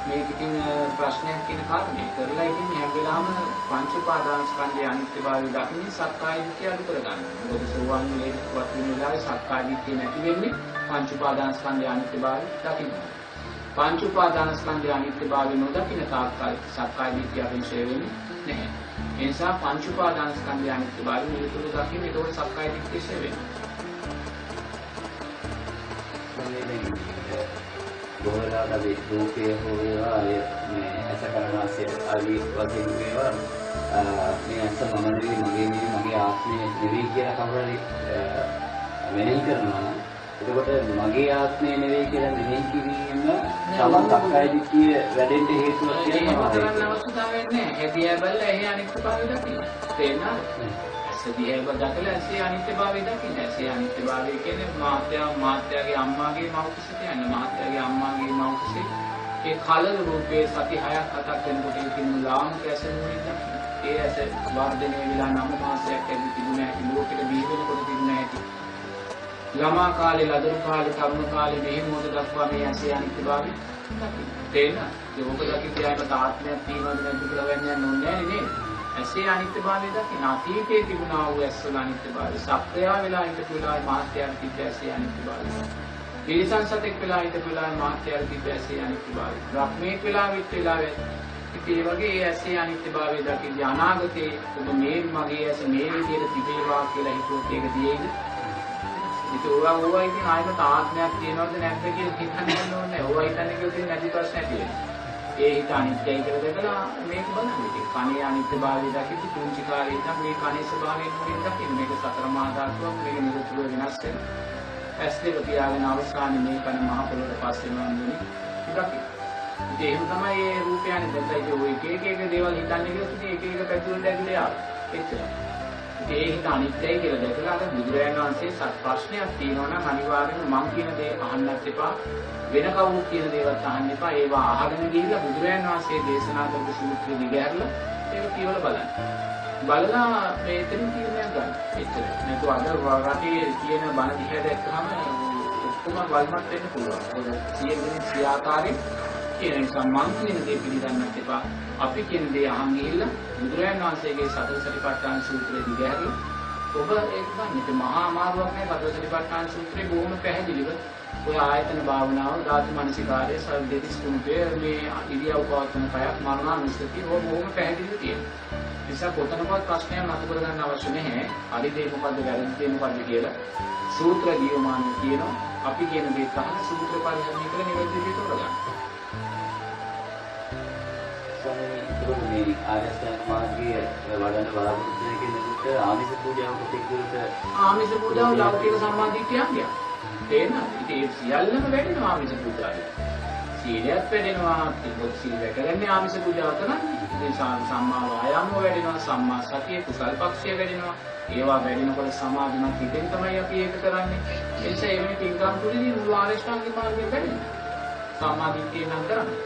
මේක ඉතින් ප්‍රශ්නයක් කියන කාරණේ කරලා ඉතින් හැම වෙලාවම පංච උපාදාන ස්කන්ධයේ අනිත්‍යභාවය දකින්නේ සක්කාය දිට්ඨිය අඩු කරගන්න. මොකද සෝවන් වේදවත් වෙන වෙලාවේ සක්කාය දිට්ඨිය නැති වෙන්නේ පංච උපාදාන ස්කන්ධයේ අනිත්‍යභාවය දකින්න. පංච උපාදාන ස්කන්ධයේ අනිත්‍යභාවය නොදකින තාක්කල් සක්කාය දිට්ඨිය අවිෂය වෙන්නේ නැහැ. ඒ නිසා පංච උපාදාන ස්කන්ධයේ අනිත්‍යභාවය නිරතුරු දකින්න ඒකෝට සක්කාය දිට්ඨිය ෂේ වෙනවා. බොහෝ වෙලාවට අපි රූපය හෝ වේවා අය මේ ඇස කරනාසය ආදී වශයෙන් වේවා මේ ඇස මම නෙවෙයි මගේ නෙවෙයි මගේ ආත්මය නෙවෙයි කියලා කවුරු හරි මෙනෙහි කරනවා නම් එතකොට මගේ ආත්මය නෙවෙයි කියලා මෙනෙහි කිරීම තමන් සක්කාය දිට්ඨිය වැඩෙන්න හේතුවක් කියලා මම හිතනවා. හැදියා බලලා එහි අනිත්‍යභාවය දකින්න. ඇසදී හැව දැකලා ඇසේ අනිත්‍යභාවය දකින්න. ඇසේ අනිත්‍යභාවය කියන්නේ මාත්‍යා මාත්‍යාගේ අම්මාගේ මව්කුසේ කියන්නේ මාත්‍යාගේ අම්මාගේ මව්කුසේ ඒ කලල රූපේ සති 6ක් 7ක් වෙනකොට ඉතින් ලාංක ඇසෙන්නේ දකින්න. ඒ ඇස වර්ධනය වෙලා නම මාසයක් ඇවි තිබුණ හැටි ලෝකෙට බිහි වෙනකොට තිබුණ හැටි. ළමා කාලේ ලදරු කාලේ තරුණ කාලේ මෙහෙම මොකද දක්වා මේ ඇසේ අනිත්‍යභාවය දකින්න. තේරෙනවද? ඒක ඔබ දකින්න යාමට ආත්මයක් තියෙනවද නැද්ද කියලා වෙන්නේ නැහැ නේද? ඇසේ අනිත්‍යභාවය දකින්න. අතීතයේ තිබුණා වූ ඇස්වල අනිත්‍යභාවය. සත්‍යය වෙලා හිටපු වෙලාවේ මාත්‍යයන් තිබ්බ ඇසේ අනිත්‍යභාවය. තිරිසන් සතෙක් වෙලා හිටපු වෙලාවේ මාත්‍යයන් තිබ්බ ඇසේ අනිත්‍යභාවය. බ්‍රහ්මීක් වෙලා විත් වෙලාවේ ඉතින් ඒ වගේ ඒ ඇසේ අනිත්‍යභාවය දකින්න අනාගතේ ඔබ මේ මගේ ඇස මේ විදිහට තිබේවා කියලා හිතුවොත් ඒක දියේද? ඉතින් ඕවා ඕවා ඉතින් ආයෙත් ආත්මයක් තියෙනවද නැද්ද කියලා හිතන්න ඕනේ. ඕවා හිතන්නේ කියලා තියෙන නැති ප්‍රශ්න ඇති වෙනවා. ඒ හිත අනිත්‍යයි කියලා දැකලා මේක බලන්න. ඉතින් කණේ අනිත්‍යභාවය දකිද්දි පුංචි කාලේ ඉඳන් මේ කණේ ස්වභාවය නුලින් දකින්න. මේක සතර මහා ධාතුවක් මේක නිරුතුරු වෙනස් වෙනවා. ඇස් දෙක තියාගෙන අවසානයේ මේ කන මහ පොළොවට පස්සේ නෝන්නේ දකින්න. ඉතින් එහෙම තමයි මේ රූපය අනිත්‍යයි. ඒක ඔය එක එක එක දේවල් හිතන්නේ කියලා ඉතින් එක එක පැතිවලට ඇතුලේ ආවා. එච්චරයි. ඒ හිත අනිත්‍යයි කියලා දැකලා අර බුදුරජාණන් වහන්සේ සත් ප්‍රශ්නයක් තියෙනවා නම් අනිවාර්යෙන්ම මං කියන දේ අහන්නත් එපා. වෙන කවුරුත් කියන දේවත් අහන්න එපා. ඒවා අහගෙන ගිහිල්ලා බුදුරජාණන් වහන්සේ දේශනා කරපු සූත්‍රය දිගහැරලා ඒක කියවලා බලන්න. බලලා මේ එතන තීරණයක් ගන්න. එච්චරයි. නැතු අද රටේ කියන බණ දිහා දැක්කම ඔක්කොම වල්මත් වෙන්න පුළුවන්. ඒක සියයෙන් සිය ආකාරයෙන් කියන නිසා මං කියන දේ පිළිගන්නත් එපා. අපි කියන දේ අහන් ගිහිල්ලා බුදුරජාණන් වහන්සේගේ සතර සතිපට්ඨාන සූත්‍රය දිගහැරලා ඔබ ඒක ගන්න. ඒක මහා අමාරුවක් නෑ සතර සතිපට්ඨාන සූත්‍රය බොහොම පැහැදිලිව ඔය ආයතන භාවනාව, ධාතු මනසිකාරය, සල් දෙතිස් කුණුපේ මේ ඉරියව් පවත්වන කයක් මරණානුස්සතිය ඔය බොහොම පැහැදිලිව තියෙනවා. නිසා කොතනකවත් ප්‍රශ්නයක් නතු කරගන්න අවශ්‍ය නැහැ. හරි දේ මොකද්ද වැරදි දේ මොකද්ද කියලා සූත්‍ර දීවමාන කියනවා. අපි කියන දේ තමයි සූත්‍ර පරිහරණය කරලා නිවැරදි විදිහට තෝරගන්න. මේ ආර්යසත්‍ය මාර්ගයේ වඩන බලාපොරොත්තු වෙන කෙනෙකුට ආමිෂ පූජාව ප්‍රතික්‍රියට ආමිෂ පූජාව ලෞකික සම්මාදිට්ඨියක් තේරෙනවද? ඉතින් ඒ සියල්ලම වැඩෙනවා ආමිෂ පූජාවේ. සීලයක් වැඩෙනවා, තිබොත් සීල රැකගන්නේ ආමිෂ පූජාව කරන්නේ. ඉතින් සම්- සම්මා වායාම වැඩෙනවා, සම්මා සතිය, කුසල් පක්ෂය වැඩෙනවා. ඒවා වැඩෙනකොට සමාධිමත් හිතෙන් තමයි අපි ඒක කරන්නේ. ඒ නිසා එවැනි පින්කම් තුළින් මුළු ආර්ය ශ්‍රාන්ති මාර්ගය වැඩෙනවා. සම්මාදිට්ඨිය නම් කරන්නේ.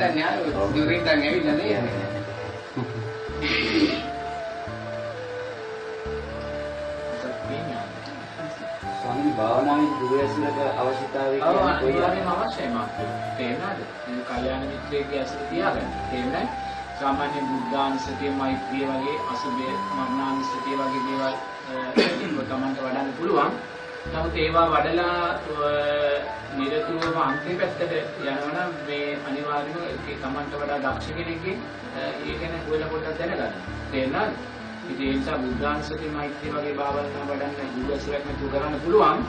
දැන් යාළුවෝ නෝරින් දැන් ඇවිල්ලා නේද ස්වාමීනි භාවනාවේ දුරැසුරක අවශ්‍යතාවය කියන්නේ කොයි අනිවාර්යයෙන්ම අවශ්‍යයි මාත්. තේරෙනවද? මේ කල්යාණ මිත්‍රයෙක්ගේ ඇසුර තියාගන්න. තේරෙනවද? සාමාන්‍ය බුද්ධානුස්සතිය, මෛත්‍රිය වගේ අසුබය, මරණානුස්සතිය වගේ දේවල් ඒක තමන්ට වඩන්න පුළුවන්. නමුත් ඒවා වඩලා නිරතුරුවම අන්තිම පැත්තට යනවනම් මේ අනිවාර්යයෙන්ම ඒක තමන්ට වඩා දක්ෂ කෙනෙක්ගෙන් ඒ ගැන හොයලා පොඩ්ඩක් දැනගන්න. තේරෙනවද? ඉතින් ඒ නිසා බුද්ධානුස්සතිය, මෛත්‍රිය වගේ භාවනා වඩන්න දුරසරක් නැතුව කරන්න පුළුවන්.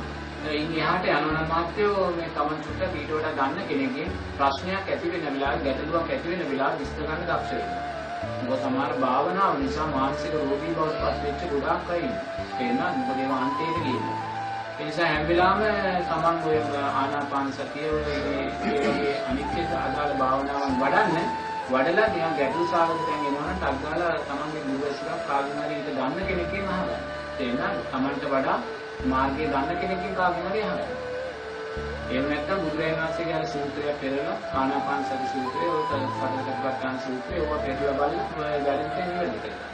ඉන් එහාට යනවා මාත්‍යෝ මේ තමන් චුට්ටක් ඊට වඩා දන්න කෙනෙක්ගේ ප්‍රශ්නයක් ඇති වෙන වෙලාවේ ගැටලුවක් ඇති වෙන වෙලාවේ විස්තර කරන්න දක්ෂ වෙනවා. මොකද සමහර භාවනාව නිසා මානසික රෝගී බවට පත් වෙච්ච ගොඩාක් අය ඉන්නවා. තේරෙනවද? මොකද ඒවා අන්තයට ගිහින්. ඒ නිසා හැම වෙලාවෙම තමන් ඔය ආනාපාන සතිය ඔය ඒ වගේ අනිත්‍ය අදාළ භාවනාවන් වඩන්න වඩලා නිකන් ගැටලු සාගත තැන් එනවනම් ටක් ගාලා තමන්ගේ දුරස්කක් කාගෙන් හරි ඊට දන්න කෙනෙක්ගෙන් අහගන්න. තේරෙනවද? තමන්ට වඩා මාර්ගය දන්න කෙනෙක්ගෙන් කාගෙන් හරි අහගන්න. එහෙම නැත්නම් බුදුරජාණන් වහන්සේගේ අර සූත්‍රය පෙරලා ආනාපාන සති සූත්‍රය ඔය සතරකටපත්තාන සූත්‍රය ඔය පෙරලා බලලා වැරදිට නිවැරදි කරගන්න.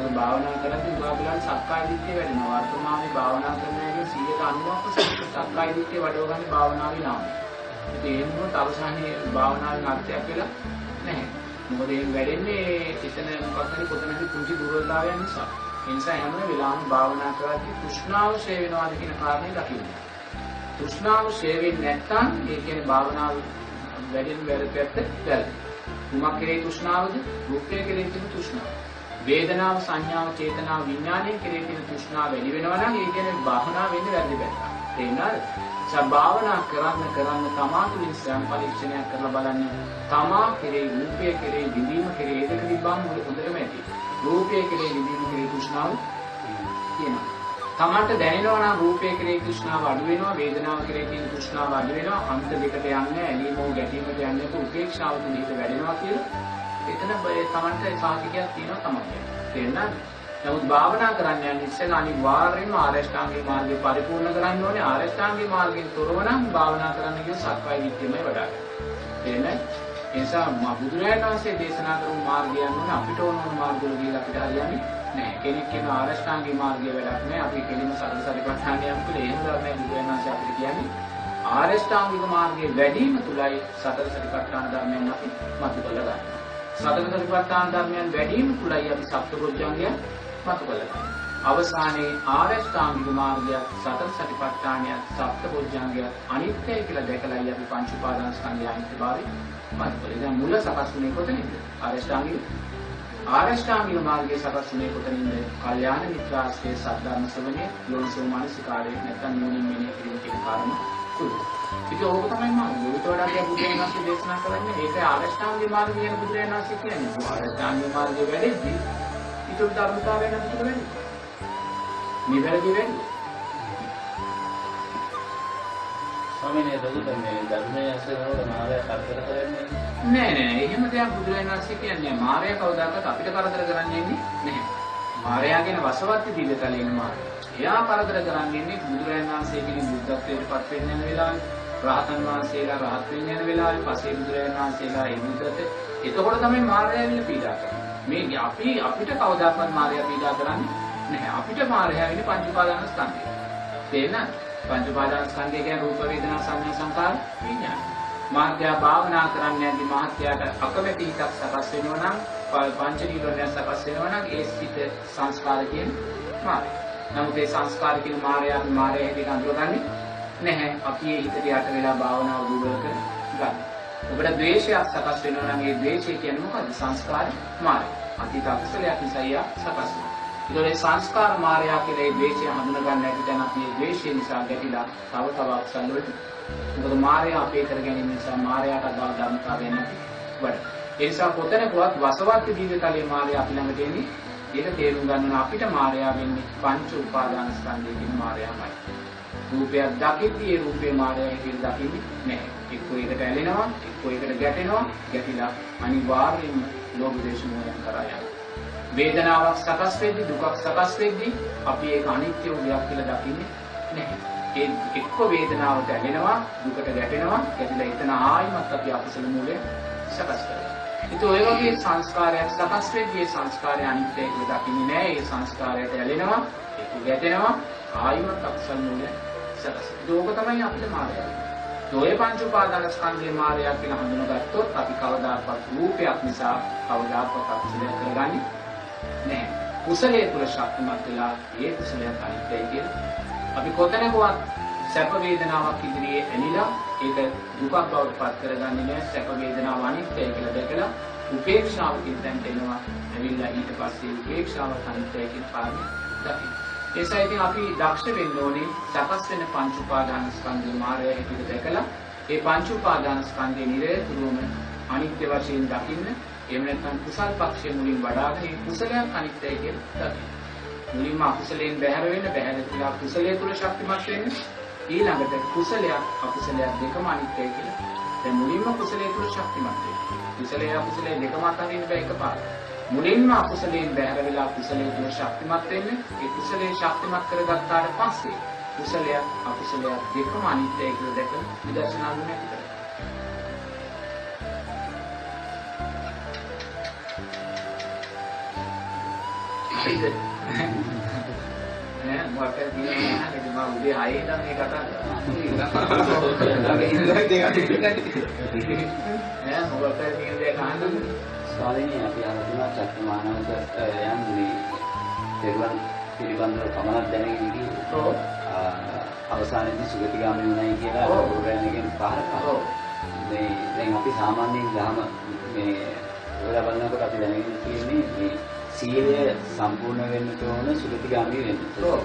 මොකද භාවනා කරද්දී උගාබලන් සක්කාය දිට්ඨිය වැඩෙනවා. වර්තමානයේ භාවනා කරන එකේ 190ක් සක්කාය දිට්ඨිය වඩවගන්නේ භාවනාවේ නාමය. ඉතින් ඒ මොකද අවසානයේ භාවනාවේ අර්ථයක් වෙලා නැහැ. මොකද ඒ වැඩෙන්නේ එතන මොකක් හරි කොතනකද කුංචි දුර්වලතාවයන් නිසා. ඒ නිසා හැම වෙලාවෙම භාවනා කරද්දී තෘෂ්ණාව ෂේ වෙනවාද කියන කාරණේ දකින්න. තෘෂ්ණාව ෂේ වෙන්නේ නැත්නම් ඒ කියන්නේ භාවනාව වැඩෙන වැඩ පැත්ත වැරදි. කුමක් කෙරේ තෘෂ්ණාවද? රූපය කෙරේ තියෙන තෘෂ්ණාව. වේදනාව සංඥාව චේතනාව විඥානය කෙරේ තියෙන තෘෂ්ණාව වැඩි වෙනවා නම් ඒ කියන්නේ භාවනා වෙන්නේ වැරදි පැත්තට. තේරෙනවද? සබාවනා කරන්න කරන්න තමා තුළින් ස්වයං පරීක්ෂණයක් කරලා බලන්න තමා කෙරේ රූපය කෙරේ විඳීම කෙරේ ඒ දෙක තිබ්බම හොඳටම ඇති. රූපය කෙරේ විඳීම කෙරේ තෘෂ්ණාව තියෙනවා. තමන්ට දැනෙනවා නම් රූපය කෙරේ තෘෂ්ණාව අඩු වෙනවා වේදනාව කෙරේ තියෙන තෘෂ්ණාව අඩු වෙනවා අන්ත දෙකට යන්නේ ඇලීම හෝ ගැටීමට යන්නේ උපේක්ෂාව තුළ හිත වැඩෙනවා කියලා එතන තමන්ට සාහිතියක් තියෙනවා තමයි. තේරෙනවද? නමුත් භාවනා කරන්න යන ඉස්සෙල්ලා අනිවාර්යයෙන්ම ආරෂ්ඨාංගික මාර්ගය පරිපූර්ණ කරන්න ඕනේ. ආරෂ්ඨාංගික මාර්ගයෙන් තොරව නම් භාවනා කරන්න කිව්ව සක්කාය විද්‍යාවයි වඩා ගන්න. තේරෙනවද? ඒ නිසා මා බුදුරජාණන් වහන්සේ දේශනා කරපු මාර්ගය යනෝනේ අපිට ඕන ඕන මාර්ගවල ගිහිල්ලා අපිට හරියන්නේ නැහැ. කෙනෙක් කියන ආරෂ්ඨාංගික මාර්ගය වැඩක් නැහැ. අපි කෙලින්ම සතර සතිපට්ඨානය යම් කියලා එහෙම ධර්මයක් බුදුරජාණන් වහන්සේ අපිට කියන්නේ ආරෂ්ඨාංගික මාර්ගයේ වැඩිම තුලයි සතර සතිපට්ඨාන ධර්මයන් අපි මතු කරලා ගන්නවා. සතර සතිපට්ඨාන ධර්මයන් වැඩිම තුලයි අපි සප්තපොඥාංගය මතු කරලා අවසානයේ ආරෂ්ඨාංගික මාර්ගය සතර සතිපට්ඨානය සප්තපොඥාංගය අනිත්‍යයි කියලා දැකලායි අපි පංච උපාදානස්කන්ධය අනිත්‍යභාවය මතු කරේ. දැන් මුල සකස් වුණේ කොතනින්ද? ආරෂ්ඨාංගික ආරෂ්ඨාංගික මාර්ගයේ සකස් වුණේ කොතනින්ද? කල්යාණ මිත්‍රාශ්‍රයේ සද්ධර්ම ශ්‍රවණය, යෝනිසෝ මානසිකාරය නැත්නම් නුවණින් මෙනෙහි කිරීම කියන කාරණා තුන. ඒක ඕක තමයි මාර්ගය. ඊට වඩා අපි බුදුරජාණන් වහන්සේ දේශනා කරන්නේ ඒක ආරෂ්ඨාංගික මාර්ගය කියන බුදුරජාණන් වහන්සේ කියන්නේ. ආරෂ්ඨාංගික මාර්ගය වැඩෙද්දී ඊට ධර්මතාවය නැතිව වෙන්නේ. නිවැරදි වෙන්නේ. ස්වාමීනි එතකොට මේ ධර්මයේ අසරනවල මාය කරදර කරන්නේ නෑ නෑ එහෙම දෙයක් බුදුරජාණන් වහන්සේ කියන්නේ මායя කවදාකවත් අපිට කරදර කරන්නේ නැහැ. මාරයා කියන වසවත්ති දිවතලේ ඉන්න මාරයා. එයා කරදර කරන්නේ ඉන්නේ බුදුරජාණන් වහන්සේ කෙනෙක් බුද්ධත්වයට පත් වෙන්න යන වෙලාවේ, රහතන් වහන්සේලා රහත් වෙන්න යන වෙලාවේ, පසේ බුදුරජාණන් වහන්සේලා එමුදට එතකොට තමයි මාරයා වෙන පීඩා කරන්නේ. මේ අපි අපිට කවදාකවත් මාරයා පීඩා කරන්නේ නැහැ. අපිට මාරයා වෙන්නේ පංච උපාදාන ස්කන්ධය. තේරෙනවද? පංච උපාදාන ස්කන්ධය කියන්නේ රූප වේදනා සංඥා සංකාර විඥාන. මාත්‍යා භාවනා කරන්න යද්දී මාත්‍යාට අකමැති හිතක් සකස් වෙනවා නම් පංච නීවරණය සකස් වෙනවා නම් ඒ සිත සංස්කාර කියන මාය. නමුත් ඒ සංස්කාර කියන මායය අපි මායය හැටියට අඳුරගන්නේ නැහැ. අපි ඒ හිතට යට වෙලා භාවනාව දුර්වල කර ගන්න. ඔබට ද්වේෂයක් සකස් වෙනවා නම් ඒ ද්වේෂය කියන්නේ මොකද්ද? සංස්කාර මායය. අතීත අකුසලයක් නිසා යා සකස් වෙනවා. ඒතකොට සංස්කාර මායя කියලා ඒ ද්වේෂය හඳුන ගන්න ඇති දැන් අපි ඒ ද්වේෂය නිසා ගැටිලා තව තව අකුසල වලට මොකද මායя අපේ කර ගැනීම නිසා මායයට අදාළ ධර්මතාවයන් නැති වඩ. ඒ නිසා කොතැනකවත් වසවත්ති දීර්ඝතලයේ මායя අපි ළඟට එන්නේ ඒක තේරුම් ගන්න අපිට මායя වෙන්නේ පංච උපාදාන ස්කන්ධයෙන් මායයමයි. රූපයක් දකිද්දී ඒ රූපේ මායя හැටියට දකින්නේ නැහැ. එක්කෝ ඒකට ඇලෙනවා, එක්කෝ ඒකට ගැටෙනවා, ගැටිලා අනිවාර්යයෙන්ම ලෝභ දේශ මොහයන් කරා යනවා. වේදනාවක් සකස් වෙද්දී දුකක් සකස් වෙද්දී අපි ඒක අනිත්‍ය උදයක් කියලා දකින්නේ නැහැ. ඒ එක්ක වේදනාවට ඇලෙනවා, දුකට ගැටෙනවා, එතන එතන ආයිමත් අපි අකුසල මූලය සකස් කරනවා. ඒත් ඔය වගේ සංස්කාරයක් සකස් වෙද්දී ඒ සංස්කාරය අනිත්‍යයි කියලා දකින්නේ නැහැ. ඒ සංස්කාරයට ඇලෙනවා ඒක ගැටෙනවා ආයිමත් අකුසල මූලය සකස් වෙනවා. ඒක තමයි අපිට මාර්ගය. ඔය පංච උපාදාන ස්කන්ධේ මායя කියලා හඳුනගත්තොත් අපි කවදාකවත් රූපයක් නිසා කවදාකවත් අකුසලයක් කරගන්නේ නැහැ. කුසලයේ තුල ශක්තිමත් වෙලා ඒ කුසලයක් අනිත්‍යයි කියලා අපි කොතැනකවත් සැප වේදනාවක් ඉදිරියේ ඇනිලා ඒක දුකක් බවට පත් කරගන්නේ නැහැ. සැප වේදනාව අනිත්‍යයි කියලා දැකලා උපේක්ෂාවකින් දැන් එනවා. ඇවිල්ලා ඊට පස්සේ උපේක්ෂාව අනිත්‍යයි කියන පාඩම දකින්න. ඒසා ඉතින් අපි දක්ෂ වෙන්න ඕනේ සකස් වෙන පංච උපාදාන ස්කන්ධේ මායя හැටියට දැකලා ඒ පංච උපාදාන ස්කන්ධේ නිරේතුරුවම අනිත්‍ය වශයෙන් දකින්න එහෙම නැත්නම් කුසල් පක්ෂයේ මුලින් වඩාගෙන ඒ කුසලයක් අනිත්‍යයි කියලා දකින්න. මුලින්ම අකුසලයෙන් බැහැර වෙන්න බැහැර වෙලා කුසලයේ තුල ශක්තිමත් වෙන්න ඊළඟට කුසලයක් අකුසලයක් දෙකම අනිත්‍යයි කියලා. දැන් මුලින්ම කුසලයේ තුල ශක්තිමත් වෙන්න. කුසලයේ අකුසලයේ දෙකම අතරින් බෑ එකපාරට. මුලින්ම අකුසලයෙන් බැහැර වෙලා කුසලයේ තුල ශක්තිමත් වෙන්න. ඒ කුසලයේ ශක්තිමත් කරගත්තාට පස්සේ කුසලයක් අකුසලයක් දෙකම අනිත්‍යයි කියලා දැක විදර්ශනා ගුණය ඇති කරගන්න. හරිද? මොකක්ද කියන්නේ නේද මම උදේ 6 ඉඳන් මේ කතා කරා. ඈ මොකක්ද කියන්නේ කහන්නේ? ස්වාමීනි අපි අරගෙන චක්‍රමානවක යන්නේ පෙරුවන් පිළිබඳව පමණක් දැනගෙන ගිහින් ඔව්. අවසානයේදී සුගතිගාමී වුණයි කියලා. ගුරුවරයාගෙන් පහර ඔව්. මේ දැන් අපි සාමාන්‍යයෙන් ගහම මේ ඔයාලා බලනකොට අපි දැනගෙන තියෙන්නේ මේ සීලය සම්පූර්ණ වෙන්න ඕන සුගතිගාමී වෙන්න. ඔව්.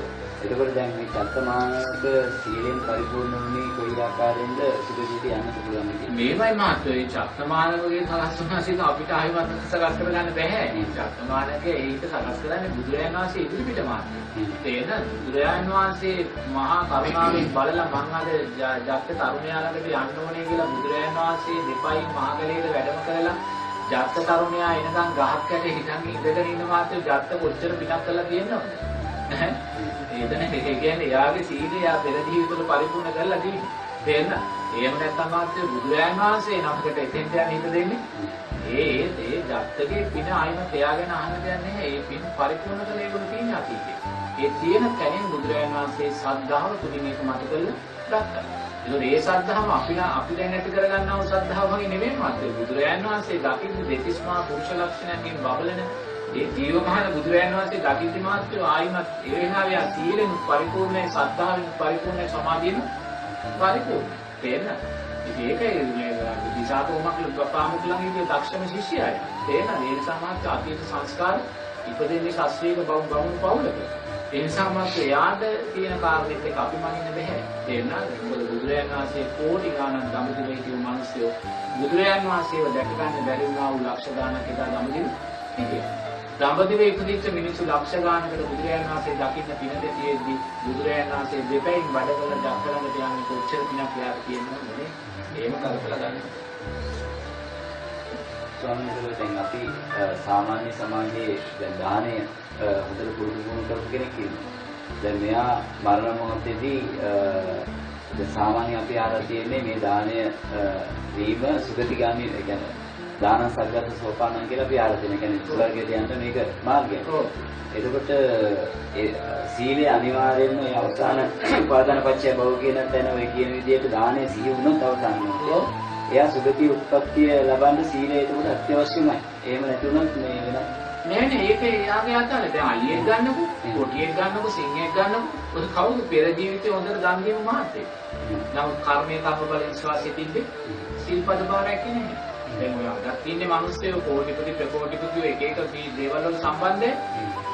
එතකොට දැන් මේ චත්තමානක සීලෙන් පරිපූර්ණ වුණේ කොයි ආකාරයෙන්ද සුගතියට යන්න පුළුවන් කියන්නේ. මේවයි මාත්‍රේ චත්තමානවගේ සකස් වුණාසිට අපිට ආයෙත් සකස් කරගන්න බෑ. චත්තමානකේ ඒක සකස් කරන්නේ බුදුරජාණන් වහන්සේ ඉදිරිපිට මාත්‍රේ. තේන බුදුරජාණන් වහන්සේ මහා කරුණාවෙන් බලලා මං අද ජත්ත තරුණයා ළඟට යන්න ඕනේ කියලා බුදුරජාණන් වහන්සේ දෙපයින් මහගලේට වැඩම කරලා ජත්ත තරුණයා එනකන් ගහක් යට හිටන් ඉඳගෙන ඉන්න මාත්‍රේ ජත්ත කොච්චර පිටක් කරලා තියෙනවද? එතන ඒ කියන්නේ යාගේ සීලය යා පෙර ජීවිතවල පරිපූර්ණ කරලා තියෙන්නේ. තේන්න? එහෙම නැත්නම් මාත්‍ය බුදුරජාණන් වහන්සේ නමකට එතෙන්ට යන්න හිත දෙන්නේ. ඒ ඒ ඒ ජත්තගේ පින ආයිම තියාගෙන අහන්න දෙයක් නැහැ. ඒ පින් පරිපූර්ණ කළ ඒගොල්ලෝ තියෙන අතීතේ. ඒ තියෙන තැනින් බුදුරජාණන් වහන්සේ සද්ධාව තුලින් මේක මත කරලා ගත්තා. ඒතකොට ඒ සද්ධාව අපි අපි දැන් ඇති කරගන්නා වූ සද්ධාව වගේ නෙමෙයි මාත්‍ය බුදුරජාණන් වහන්සේ දකින්න දෙතිස්මා පුරුෂ ලක්ෂණයන්ගෙන් බබලන ඒ ජීවමහන බුදුරජාණන් වහන්සේ දකිද්දි මාත්‍ය ආයිමත් ඒ වෙලාවේ ආ සීලෙන් පරිපූර්ණයි සද්ධාවෙන් පරිපූර්ණයි සමාධියෙන් පරිපූර්ණ. තේන්න? ඉතින් ඒකයි මේ දිසාතෝමක් ලුප්පාමුක් ළඟ ඉන්නේ දක්ෂම ශිෂ්‍යයයි. තේන්න? ඒ නිසා මාත්‍ය අතීත සංස්කාර ඉපදෙන්නේ ශාස්ත්‍රීය බව බවුන් පවුලක. ඒ නිසා මාත්‍ය යාද තියෙන කාරණෙත් එක අපි මනින්න බෑ. තේන්න? මොකද බුදුරජාණන් වහන්සේ කෝටි ගණන් දඹදිවේ කියු මිනිස්සු බුදුරජාණන් වහන්සේව දැක ගන්න බැරි වුණා වූ ලක්ෂ ගණනක් එදා දඹදිව හිටියා. දඹදිවේ ඉපදිච්ච මිනිස්සු ලක්ෂ ගානකට බුදුරජාණන් වහන්සේ දකින්න පින දෙතියෙද්දි බුදුරජාණන් වහන්සේ දෙපැයින් වැඩ කළ දක්කලකට යන්නේ කොච්චර පිනක් යාර තියෙනවද නේ? එහෙම කල්පලා ගන්න. ස්වාමීන් වහන්සේ දැන් අපි අ, සාමාන්‍ය සමාජයේ දැන් දානය අ, හොඳට පුරුදු වුණු කරපු කෙනෙක් ඉන්නවා. දැන් මෙයා මරණ මොහොතේදී අ, දැන් සාමාන්‍ය අපි අහලා තියෙන්නේ මේ දානය අ, දීම සුගතිගාමී ඒ කියන්නේ දාන සග්ගත සෝපානං කියලා අපි තියෙනවා. ඒ කියන්නේ ස්වර්ගයට යන්න මේක මාර්ගයක්. ඔව්. එතකොට ඒ සීලය අනිවාර්යයෙන්ම ඒ අවසාන උපාදාන පත්‍ය භව කියන තැන ඔය කියන විදිහට දානය සිහි වුණොත් අවසාන වෙනවා. එයා සුගති උත්පත්තිය ලබන්න සීලය එතකොට අත්‍යවශ්‍යමයි. එහෙම නැති වුණොත් මේ වෙන නෑ නෑ ඒක එයාගේ අතන. දැන් අලියෙක් ගන්නකො, කොටියෙක් ගන්නකො, සිංහෙක් ගන්නකො. ඔය කවුද පෙර ජීවිතේ හොඳට දන් දීම මහත්තයෙක්. නමුත් කර්මයේ කර්ම බල විශ්වාසය තිබ්බේ සිල්පද බාරයක් නේ. දැන් ඔය අදත් ඉන්නේ මිනිස්සු කෝටිපති ප්‍රකෝටිපති එක එක මේ දේවල් වල සම්බන්ධය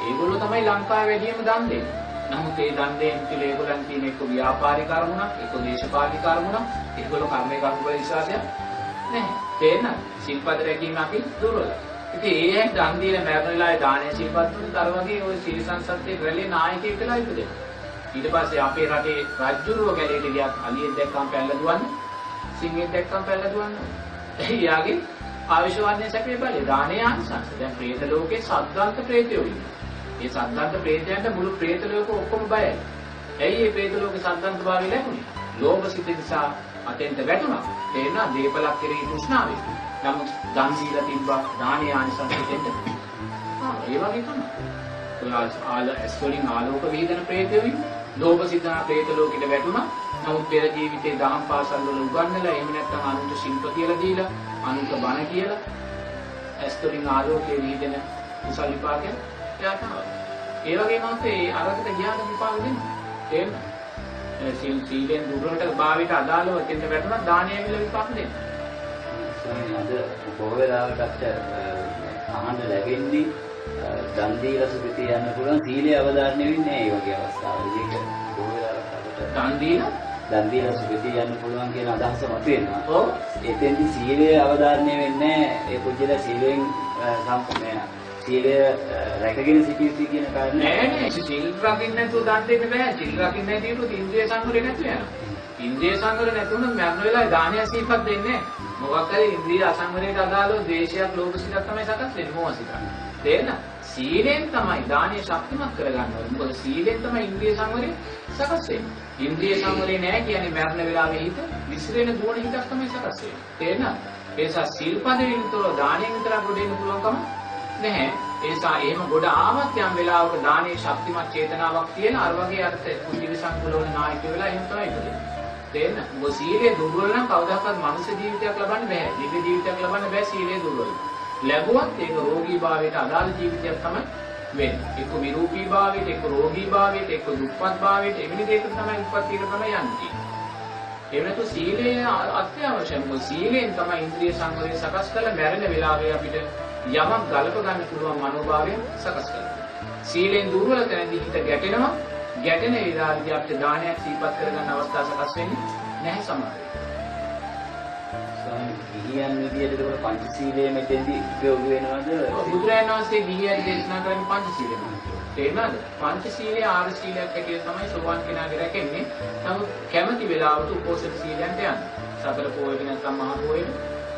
ඒගොල්ලෝ තමයි ලංකාවේ වැඩිම දන් දෙන්නේ. නමුත් ඒ දන් දෙන්න කියලා ඒගොල්ලන් තියෙන එක්ක ව්‍යාපාරික කර්මුණක්, එක්ක දේශපාලනික කර්මුණක්, ඒගොල්ලෝ කර්මයේ කර්ම වල විශ්වාසයක් නැහැ. තේරෙනවද? සිල්පද රැකීම අපි දුර්වලයි. ඉතින් ඒ ඇයි දන් දීලා මරණ වෙලාවේ දානේ සිල්පද දුන්නත් අර වගේ ওই සිල් සංසත්තේ රැළේ නායකයෙක් වෙලා ඉපදෙනවා. ඊට පස්සේ අපේ රටේ රජුරුව ගැලේට ගියත් අලියෙක් දැක්කම පැල්ල දුවන්නේ. සිංහෙක් දැක්කම පැල්ල දුවන්නේ. එයාගේ ආවිෂවන්නේ සැපේ බලය දානේ ආංශංශ. දැන් പ്രേත ලෝකේ සද්දන්ත ප්‍රේතයෝ ඉන්නවා. මේ සද්දන්ත ප්‍රේතයන්ට මුළු ප්‍රේත ලෝක ඔක්කොම බයයි. ඇයි මේ ප්‍රේත ලෝකේ සද්දන්ත භාවය ලැබුණේ? ලෝභ සිත නිසා අතෙන්ට වැටුණා. තේරෙනා දීපලක් කෙරෙහි තෘෂ්ණාවෙ. නමුත් දන් දීලා තිබ්බා දානේ ආනිසංස දෙන්න. ආ ඒ වගේ තමයි. ඔය ආල ඇස්වලින් ආලෝක විහිදෙන ප්‍රේතයෝ ඉන්නේ. ලෝභ සිතන ප්‍රේත ලෝකෙට වැටුණා. නමුත් පෙර ජීවිතේ දහම් පාසල් වල උගන්වලා එහෙම නැත්නම් අනුන්ට ශිල්ප කියලා දීලා අනුන්ට බණ කියලා ඇස්වලින් ආලෝකයේ විහිදෙන කුසල විපාකයක් එයාට ආවා. ඒ වගේම අපේ අරකට ගියාට විපාක. තේරෙනවද? ඒ සීල් සීලෙන් දුරට භාවිත අදාළව දෙන්න වැටුණා දානය විල විපාක දෙනවා. ස්වාමීන් අද බොහෝ වෙලාවකට අහන්න ලැබෙන්නේ දන් දීලා සුගතිය යන්න පුළුවන් සීලය අවධාරණය වෙන්නේ ඒ වගේ අවස්ථාවලදී බොහෝ වෙලාවට දන් දීලා දන් දීලා සුගතිය යන්න පුළුවන් කියන අදහස මතුවෙනවා. ඔව්. එතෙන්දි සීලය අවධාරණය වෙන්නේ ඒ පුජ්‍යල සීලෙන් සම්පූර්ණ සීලය රැකගෙන සිටිය යුතුයි කියන කාරණේ. නෑ නෑ. සිල් රකින්න නැතුව දන් දෙන්න බෑ. සිල් රකින්න නැතිව ඉන්ද්‍රිය සංවරය නැතු වෙනවා. ඉන්ද්‍රිය සංවරය නැතුව නම් මරණ වෙලාවේ දානය සීපත් දෙන්නේ මොකක් හරි ඉන්ද්‍රිය අසංවරයට අදාළව ද්වේෂයක් ලෝභ සිතක් තමයි සකස් වෙන්නේ. මොහ සිතක්. තේරෙනවද? සීලෙන් තමයි දානය ශක්තිමත් කරගන්න ඕනේ. මොකද සීලෙන් තමයි ඉන්ද්‍රිය සංවරය සකස් වෙන්නේ ඉන්ද්‍රිය සංවරය නෑ කියන්නේ මරණ වෙලාවේ හිත විසිරෙන දුවන හිතක් තමයි සකස් වෙන්නේ තේරෙනවද ඒ නිසා සිල්පදයෙන් විතර දානයෙන් විතරක් ගොඩ එන්න පුළුවන්කම නැහැ. ඒ නිසා එහෙම ගොඩ ආවත් යම් වෙලාවක දානයේ ශක්තිමත් චේතනාවක් තියෙන අර වගේ අර්ථ කුජිවි සංකලෝන නායක වෙලා එහෙම තමයි ඉන්නේ. තේන්න? මොකද සීලය දුර්වල නම් කවදාකවත් මනුෂ්‍ය ජීවිතයක් ලබන්න බෑ. දිව්‍ය ජීවිතයක් ලබන්න බෑ සීලය දුර්වල. ලැබුවත් ඒක රෝගී භාවයට අදාළ ජීවිතයක් තමයි වෙන්නේ. එක්ක විරූපී භාවයට, එක්ක රෝගී භාවයට, එක්ක දුක්පත් භාවයට එවැනි දෙයකට තමයි උපත්තියට තමයි යන්නේ. එහෙම නැතු සීලය අත්‍යවශ්‍යයි. මොකද සීලෙන් තමයි ඉන්ද්‍රිය සංවරය සකස් කරලා මැරෙන වෙලාවේ අපිට යමක් ගලප ගන්න පුළුවන් මනෝභාවය සකස් කරගන්න. සීලෙන් දුර්වල තැනදී හිත ගැටෙනවා. ගැටෙන වෙලාවේදී අපිට දානයක් සීපත් කරගන්න අවස්ථා සකස් වෙන්නේ නැහැ සමහර ගිහියන් විදියට ඒක පංචශීලයේ මෙතෙන්දි උපයෝගී වෙනවද? බුදුරජාණන් වහන්සේ ගිහියන් දේශනා කරන්නේ පංචශීලය. තේරුණාද? පංචශීලයේ ආර සීලයක් හැටියට තමයි සෝවාන් කෙනාගේ රැකෙන්නේ. නමුත් කැමැති වෙලාවට උපෝසථ සීලයන්ට යන්න. සතර පොයේ නැත්නම් මහා පොයේ.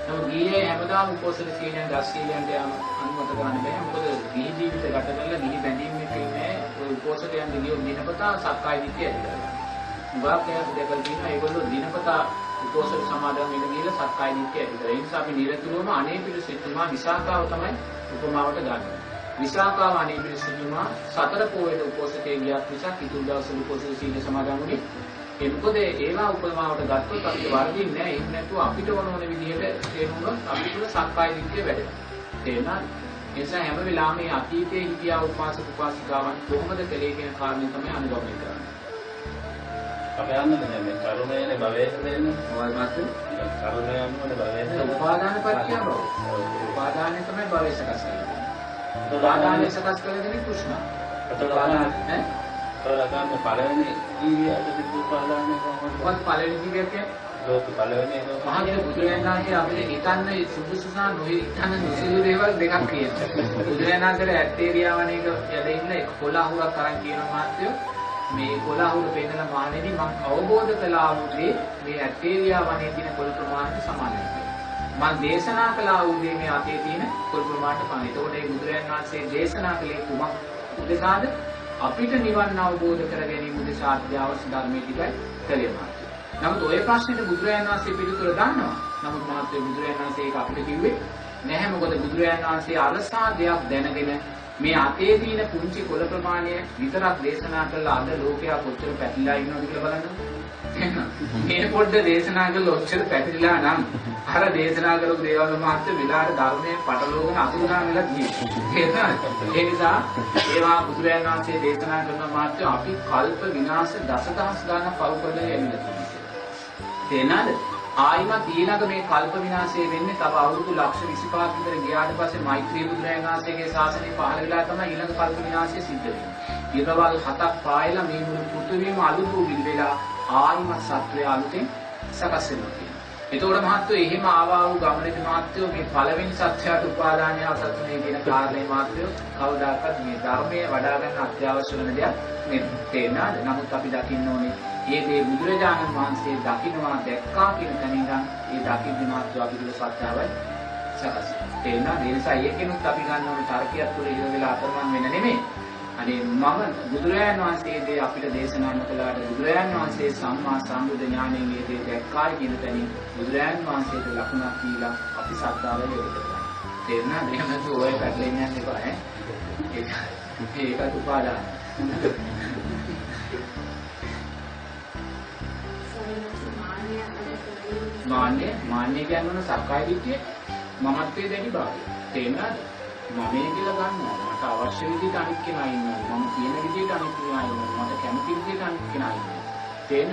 නමුත් ගිහියේ හැමදාම උපෝසථ සීලයන් දස් සීලයන්ට යන අනුමත කරන්න බෑ. මොකද ගිහි ජීවිත ගත කරලා ගිහි බැඳීම් එකේ ඉන්නේ ඔය උපෝසථයන් දිගියෝ දිනපතා සක්කාය දිට්ඨිය ඇති කරගන්න. උගාකයක් දෙකල් තියෙනවා ඒගොල්ලෝ දිනපතා උපෝසථ සමාදන් වෙන ගිහලා සක්කාය දිට්ඨිය ඇති කරගන්න. ඒ නිසා අපි නිරතුරුවම අනේ පිළිසිතුමා විසාකාව තමයි උපමාවට ගන්න. විසාකාව අනේ පිළිසිතුමා සතර පොයේ උපෝසථයේ ගියක් නිසා කිතුල් දවසේ උපෝසථ සීල සමාදන් වුණේ. ඒ මොකද ඒවා උපමාවට ගත්තොත් අපිට වර්ධින්නේ නැහැ. එහෙම නැතුව අපිට ඕන ඕන විදිහට තේරුනොත් අපිට සක්කාය දිට්ඨිය වැඩෙනවා. තේරුණාද? ඒ නිසා හැම වෙලාවෙම මේ අතීතයේ හිටියා උපාසක උපාසිකාවන් කොහොමද කලේ කියන කාරණේ තමයි අනුගමනය කරන්නේ. අපේ යන්නද දැන් මේ කරුණේනේ භවයට දෙන්නේ. මොකද මාත්‍ර? කරුණයන් වල භවයට. උපාදාන පත්‍ය බව. උපාදානය තමයි භවය සකස් කරන්නේ. උපාදානය සකස් කරන්නේ කෘෂ්ණ. උපාදාන ඈ? කරගන්න පළවෙනි ජීවිතයට තිබු උපාදානය කොහොමද? මොකද පළවෙනි ජීවිතය කියන්නේ? ලෝක පළවෙනි ලෝක මහගෙන බුදුරජාණන් වහන්සේ අපිට හිතන්න සුදුසුසා නොහිතන්න නුසුළු දේවල් දෙකක් කියනවා. බුදුරජාණන් වහන්සේ ඇත්තේරියාවණේක යද ඉන්න එක කොළහුරක් අරන් කියන මාත්‍යෝ මේ කොළහුර පෙන්නන මානෙදි මම අවබෝධ කළා වූ මේ ඇත්තේරියාවණේ තියෙන කොළ ප්‍රමාණයට සමානයි. මම දේශනා කළා වූ මේ අතේ තියෙන කොළ ප්‍රමාණයට පමණයි. ඒතකොට මේ බුදුරජාණන් වහන්සේ දේශනා කළේ කුමක් උදෙසාද? අපිට නිවන් අවබෝධ කර ගැනීම උදෙසා අධ්‍යාවශ්‍ය ධර්මයේ ටිකයි කළේ මාත්‍ය. නමුත් ওই ප්‍රශ්නෙට බුදුරජාණන් වහන්සේ පිළිතුර දන්නවා. නමුත් මහත්මයා බුදුරජාණන් වහන්සේ ඒක අපිට කිව්වේ නැහැ. මොකද බුදුරජාණන් වහන්සේ අරසා දෙයක් දැනගෙන මේ අතේ තියෙන පුංචි කොළ ප්‍රමාණය විතරක් දේශනා කළා අද ලෝකයා කොච්චර පැතිලා ඉන්නවද කියලා බලන්න. මේ පොඩ්ඩ දේශනා කළා ඔච්චර පැතිලා නම් අර දේශනා කරපු දේවල් මාත්‍ය විලාට ධර්මයේ පටලවගෙන අතුරුදාන වෙලා තියෙනවා. ඒ නිසා ඒවා බුදුරජාණන් වහන්සේ දේශනා කරන මාත්‍ය අපි කල්ප විනාශ දසදහස් ගාණක් පව් කරලා යන්නේ තේනද? ආයිමත් ඊළඟ මේ කල්ප විනාශය වෙන්නේ තව අවුරුදු ලක්ෂ 25ක් විතර ගියාට පස්සේ මෛත්‍රී බුදුරජාණන් වහන්සේගේ ශාසනය පහළ වෙලා තමයි ඊළඟ කල්ප විනාශය සිද්ධ වෙන්නේ. ඊරවල් හතක් පායලා මේ මුළු පෘථිවියම අලුතු වෙලා ආයිමත් සත්වය අලුතෙන් සකස් වෙනවා. එතකොට මහත්වෝ එහෙම ආවා වූ ගමනේදී මහත්වෝ මේ පළවෙනි සත්‍යයට උපාදානය අසත්‍යනේ කියන කාරණේ මහත්වෝ කවදාකවත් මේ ධර්මයේ වඩා ගන්න අත්‍යවශ්‍ය වෙන දෙයක් නෙමෙයි. තේරෙනවද? නමුත් අපි දකින්න ඕනේ ඒ දේ බුදුරජාණන් වහන්සේ දකින්නවා දැක්කා කියන තැන ඉඳන් ඒ දකින්න මාත්‍ර අපි තුළ සත්‍යාවයි සකස්. තේරෙනවද? ඒ නිසා ඒකෙනුත් අපි ගන්න ඕනේ තර්කයක් තුළ ඉර වෙලා අතරමං වෙන්න නෙමෙයි. අනේ මම බුදුරජාණන් වහන්සේ දේ අපිට දේශනා කළාට බුදුරජාණන් වහන්සේ සම්මා සම්බුද්ධ ඥාණයෙන් මේ දේ දැක්කායි කියන තැනින් බුදුරජාණන් වහන්සේට ලකුණක් දීලා අපි සත්‍යාව ලැබෙන්න ගන්නවා. තේරුණාද? එහෙම නැත්නම් ඔය පැටලෙන්න යන්න එපා ඈ. ඒක ඒකත් උපාදාන. මාන්නය මාන්නය කියන්නේ සක්කාය දිට්ඨිය මමත්වයේ දැඩි භාවය. තේරුණාද? මමේ කියලා ගන්නවා. මට අවශ්‍ය විදිහට අනිත් කෙනා ඉන්නවා. මම කියන විදිහට අනිත් කෙනා ඉන්නවා. මට කැමති විදිහට අනිත් කෙනා ඉන්නවා. තේන?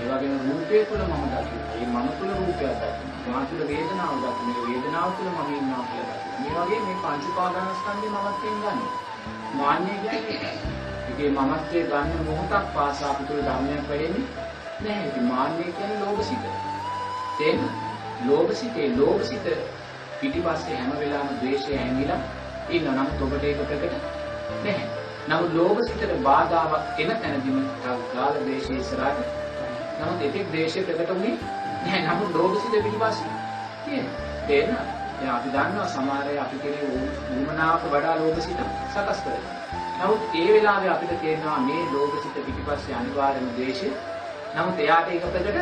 ඒ වගේම රූපය තුළ මම දකිනවා. ඒ මම තුළ රූපයක් දකිනවා. මා තුළ වේදනාව දකින මේ වේදනාව තුළ මම ඉන්නවා කියලා දකින. මේ වගේ මේ පංච උපාදානස්කන්ධය මමත්වයෙන් ගන්න. මාන්නය කියන්නේ ඒකේ මමත්වයේ ගන්න මොහොතක් පාසා අපිට ධර්මයක් වෙන්නේ නැහැ. ඉතින් මාන්නය කියන්නේ ලෝභසිත. තේරෙනවද? ලෝභසිතේ ලෝභසිත පිටිපස්සේ හැම වෙලාවෙම ද්වේෂය ඇඟිලා ඉන්න නම් ඔබට ඒක ප්‍රකට නැහැ. නමුත් ලෝභසිතට බාධාවක් එන තැනදීම ගාල ද්වේෂය ඉස්සරහට නමුත් ඒකේ ද්වේෂය ප්‍රකට වුණේ නැහැ. නමුත් ලෝභසිත පිටිපස්සේ තියෙනවා. තේරෙනවද? දැන් අපි දන්නවා සමහර අය අපි කෙරේ උමනාවට වඩා ලෝභසිත සකස් කරනවා. නමුත් ඒ වෙලාවේ අපිට තේරෙනවා මේ ලෝභසිත පිටිපස්සේ අනිවාර්යම ද්වේෂය. නමුත් එයාට ඒක ප්‍රකට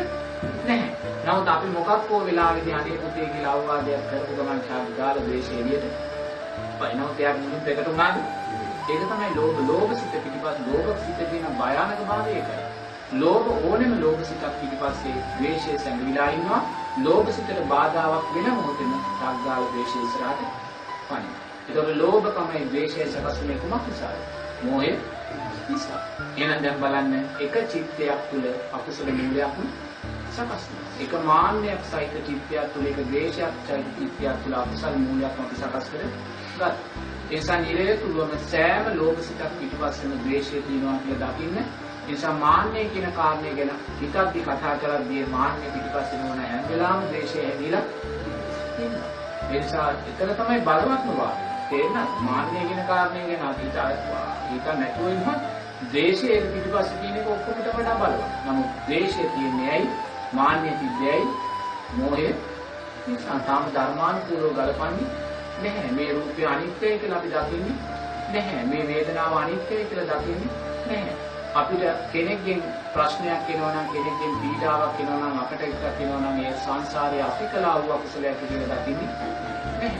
නැහැ. නමුත් අපි මොකක් හෝ වෙලාවෙදී අනේ පුතේ කියලා අවවාදයක් කරපු ගමන් ඡාපි දාලා ද්වේෂය එළියට පයින්වත් එයාට මුලින් ප්‍රකට වුණාද? ඒක තමයි ලෝභ ලෝභසිත පිටිපස්ස ලෝභසිත කියන භයානක භාවය ඒකයි. ලෝභ ඕනෙම ලෝභසිතක් පිටිපස්සේ ද්වේෂය සැඟවිලා ඉන්නවා. ලෝභසිතට බාධාවක් වෙන මොහොතේම රාගාල ද්වේෂය ඉස්සරහට පනින. ඒතකොට ලෝභකමයි ද්වේෂය සකස්ුනේ කුමක් නිසාද? මෝහය නිසා. එහෙනම් දැන් බලන්න එක චිත්තයක් තුළ අකුසල මූලයක් සකස් වෙනවා. එක මාන්නයක් සහිත චිත්තයක් තුළ එක ද්වේෂයක් සහිත චිත්තයක් තුළ අකුසල මූලයක් අපි සකස් කරගත්තා. ඒ නිසා නිරේතුරුවම සෑම ලෝභසිතක් පිටිපස්සෙම ද්වේෂය තියෙනවා කියලා දකින්න. ඒ නිසා මාන්නය කියන කාරණය ගැන හිතද්දි කතා කරද්දී මාන්නය පිටිපස්සේ නොවන හැම වෙලාවෙම ද්වේෂය හැදිලා ඉන්නවා. ඒ නිසා එතන තමයි බලවත්ම වාදය. තේරෙනවද? මාන්නය කියන කාරණය ගැන අපි හිත නැතුව ඉන්නවා. ද්වේෂය පිටිපස්සේ තියෙන එක ඔක්කොමට වඩා බලවත්. නමුත් ද්වේෂය තියෙන්නේ ඇයි? මාන්නය තිබ්බේ ඇයි? මෝහය නිසා තාම ධර්මානුකූලව ගලපන්නේ නැහැ. මේ රූපය අනිත්‍යයි කියලා අපි දකින්නේ නැහැ. මේ වේදනාව අනිත්‍යයි කියලා දකින්නේ නැහැ. අපිට කෙනෙක්ගෙන් ප්‍රශ්නයක් එනවා නම් කෙනෙක්ගෙන් පීඩාවක් එනවා නම් අපට එකක් එනවා නම් ඒ සංසාරයේ අපි කළා වූ අකුසලයක් කියලා දකින්නේ නැහැ.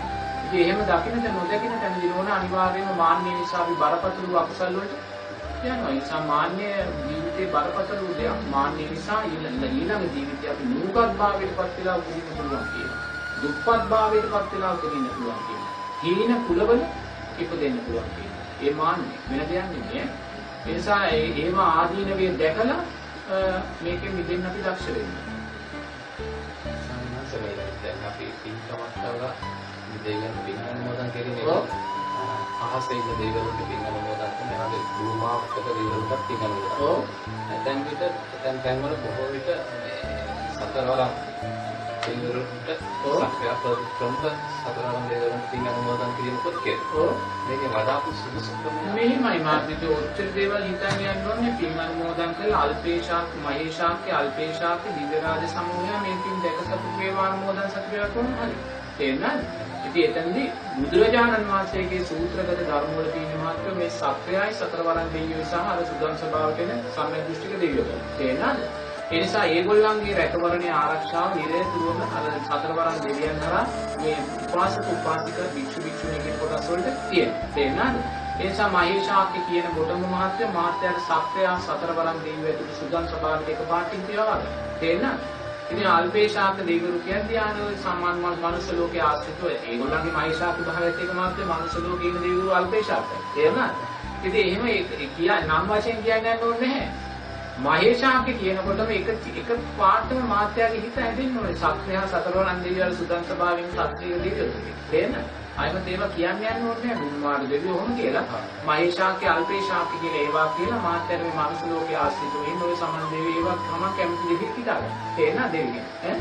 ඉතින් එහෙම දකින්නද නොදකින්න තැනදී නෝන අනිවාර්යයෙන්ම මාන්නය නිසා අපි බරපතල අකුසල් වලට යනවා. ඒ නිසා මාන්නය ජීවිතේ බරපතල වූ දෙයක්. මාන්නය නිසා ඊළඟ ජීවිතේ අපි නූගත් භාවයට පත් වෙලා උපදින්න පුළුවන් කියනවා. දුප්පත් භාවයට පත් වෙලා උපදින්න පුළුවන් කියනවා. හීන කුලවල ඉපදෙන්න පුළුවන් කියනවා. ඒ මාන්නය වෙන දෙයක් නෙමෙයි. ඒ නිසා ඒ ඒව ආදීනවේ දැකලා මේකෙන් මිදෙන්න අපි දක්ෂ වෙන්න. දැන් අපි පින්කමක් කරලා දෙවියන් පින් අනුමෝදන් කිරීමේ. අහසේ ඉන්න දෙවියන්ට පින් අනුමෝදන් එහාගේ භූමාවකට පින් අනුමෝදන්. ඔව්. දැන් විට දැන් තැන්වල බොහෝ විට මේ සතරවරම් දෙවියන්ට ඔව්. සක්‍රිය ප්‍රමුඛ සතරවරම් දෙවියන්ට පින් අනුමෝදන් කිරීමකුත් කරනවා. ඔව්. මේකේ වඩා සුදුසුකම මෙහිමයි මාත්‍රික ඔච්චර දේවල් හිතන් යන්න ඕනේ පින් අනුමෝදන් කරලා අල්පේශාක් මහේශාක්‍ය අල්පේශාක්‍ය දිව්‍යරාජ සමූහය මේ පින් දැක සතු වේවා අනුමෝදන් සතු වේවා කොහොම හරි තේරෙනවද ඉතින් එතනදී බුදුරජාණන් වහන්සේගේ සූත්‍රගත ධර්ම වල තියෙන මාත්‍ර මේ සත්‍යයයි සතරවරන් දෙවියෝ සහ අර සුදන් ස්වභාව කියන සම්‍යක් දෘෂ්ටික දෙවියෝ. තේරෙනවද ඒ නිසා ඒගොල්ලන්ගේ රැකවරණය ආරක්ෂාව නිරතුරුවම අර සතරවරන් දෙවියන් හරහා මේ උපාසක උපාසික භික්ෂු භික්ෂුණී කියන කොටස් වලට තියෙනවා. තේරෙනවද ඒ නිසා මහේශාක්‍ය කියන ගොඩම මහත්ය මාත්‍යාට සත්‍යය සතරවරන් දෙවියෝ ඇතුළු සුදන් ස්වභාවයට එකපාරටින් තියවා ගන්න තේරෙනවද ඉතින් අල්පේශාක දෙවිවරු කියන්නේ ආන සම්මාන මනුස්ස ලෝකයේ ආශ්‍රිතව ඒගොල්ලන්ගේ මහේශාක භාවයත් එක මාත්‍රේ මනුස්ස ලෝකයේ ඉන්න දෙවිවරු අල්පේශාකයි. තේරුණාද? ඉතින් එහෙම ඒ කියා නම් වශයෙන් කියන්නේ ඕනේ නැහැ. මහේශාක කියනකොටම එක එක පාටම මාත්‍යාගේ හිත හැදෙන්න ඕනේ. සත්‍යය සතරවරන් දෙවියන් සුදන් ස්වභාවයෙන් සත්‍යය දෙවියෝ. තේරෙනවද? අයම ඒවා කියන්න යන්න ඕනේ නැහැ. බුම්මාඩ දෙවියෝ ඔහොම කියලා. මහේශාක්‍ය අල්පේශාක්‍ය කියලා ඒවා කියලා මාත්‍යාගේ මේ මනුස්ස ලෝකයේ ආශ්‍රිතව ඉන්න ඔය සමන් දෙවියෝ ඒවා තමයි කැමති දෙවිත් හිතාගන්න. තේරෙනවද දෙවියන්? ඈ?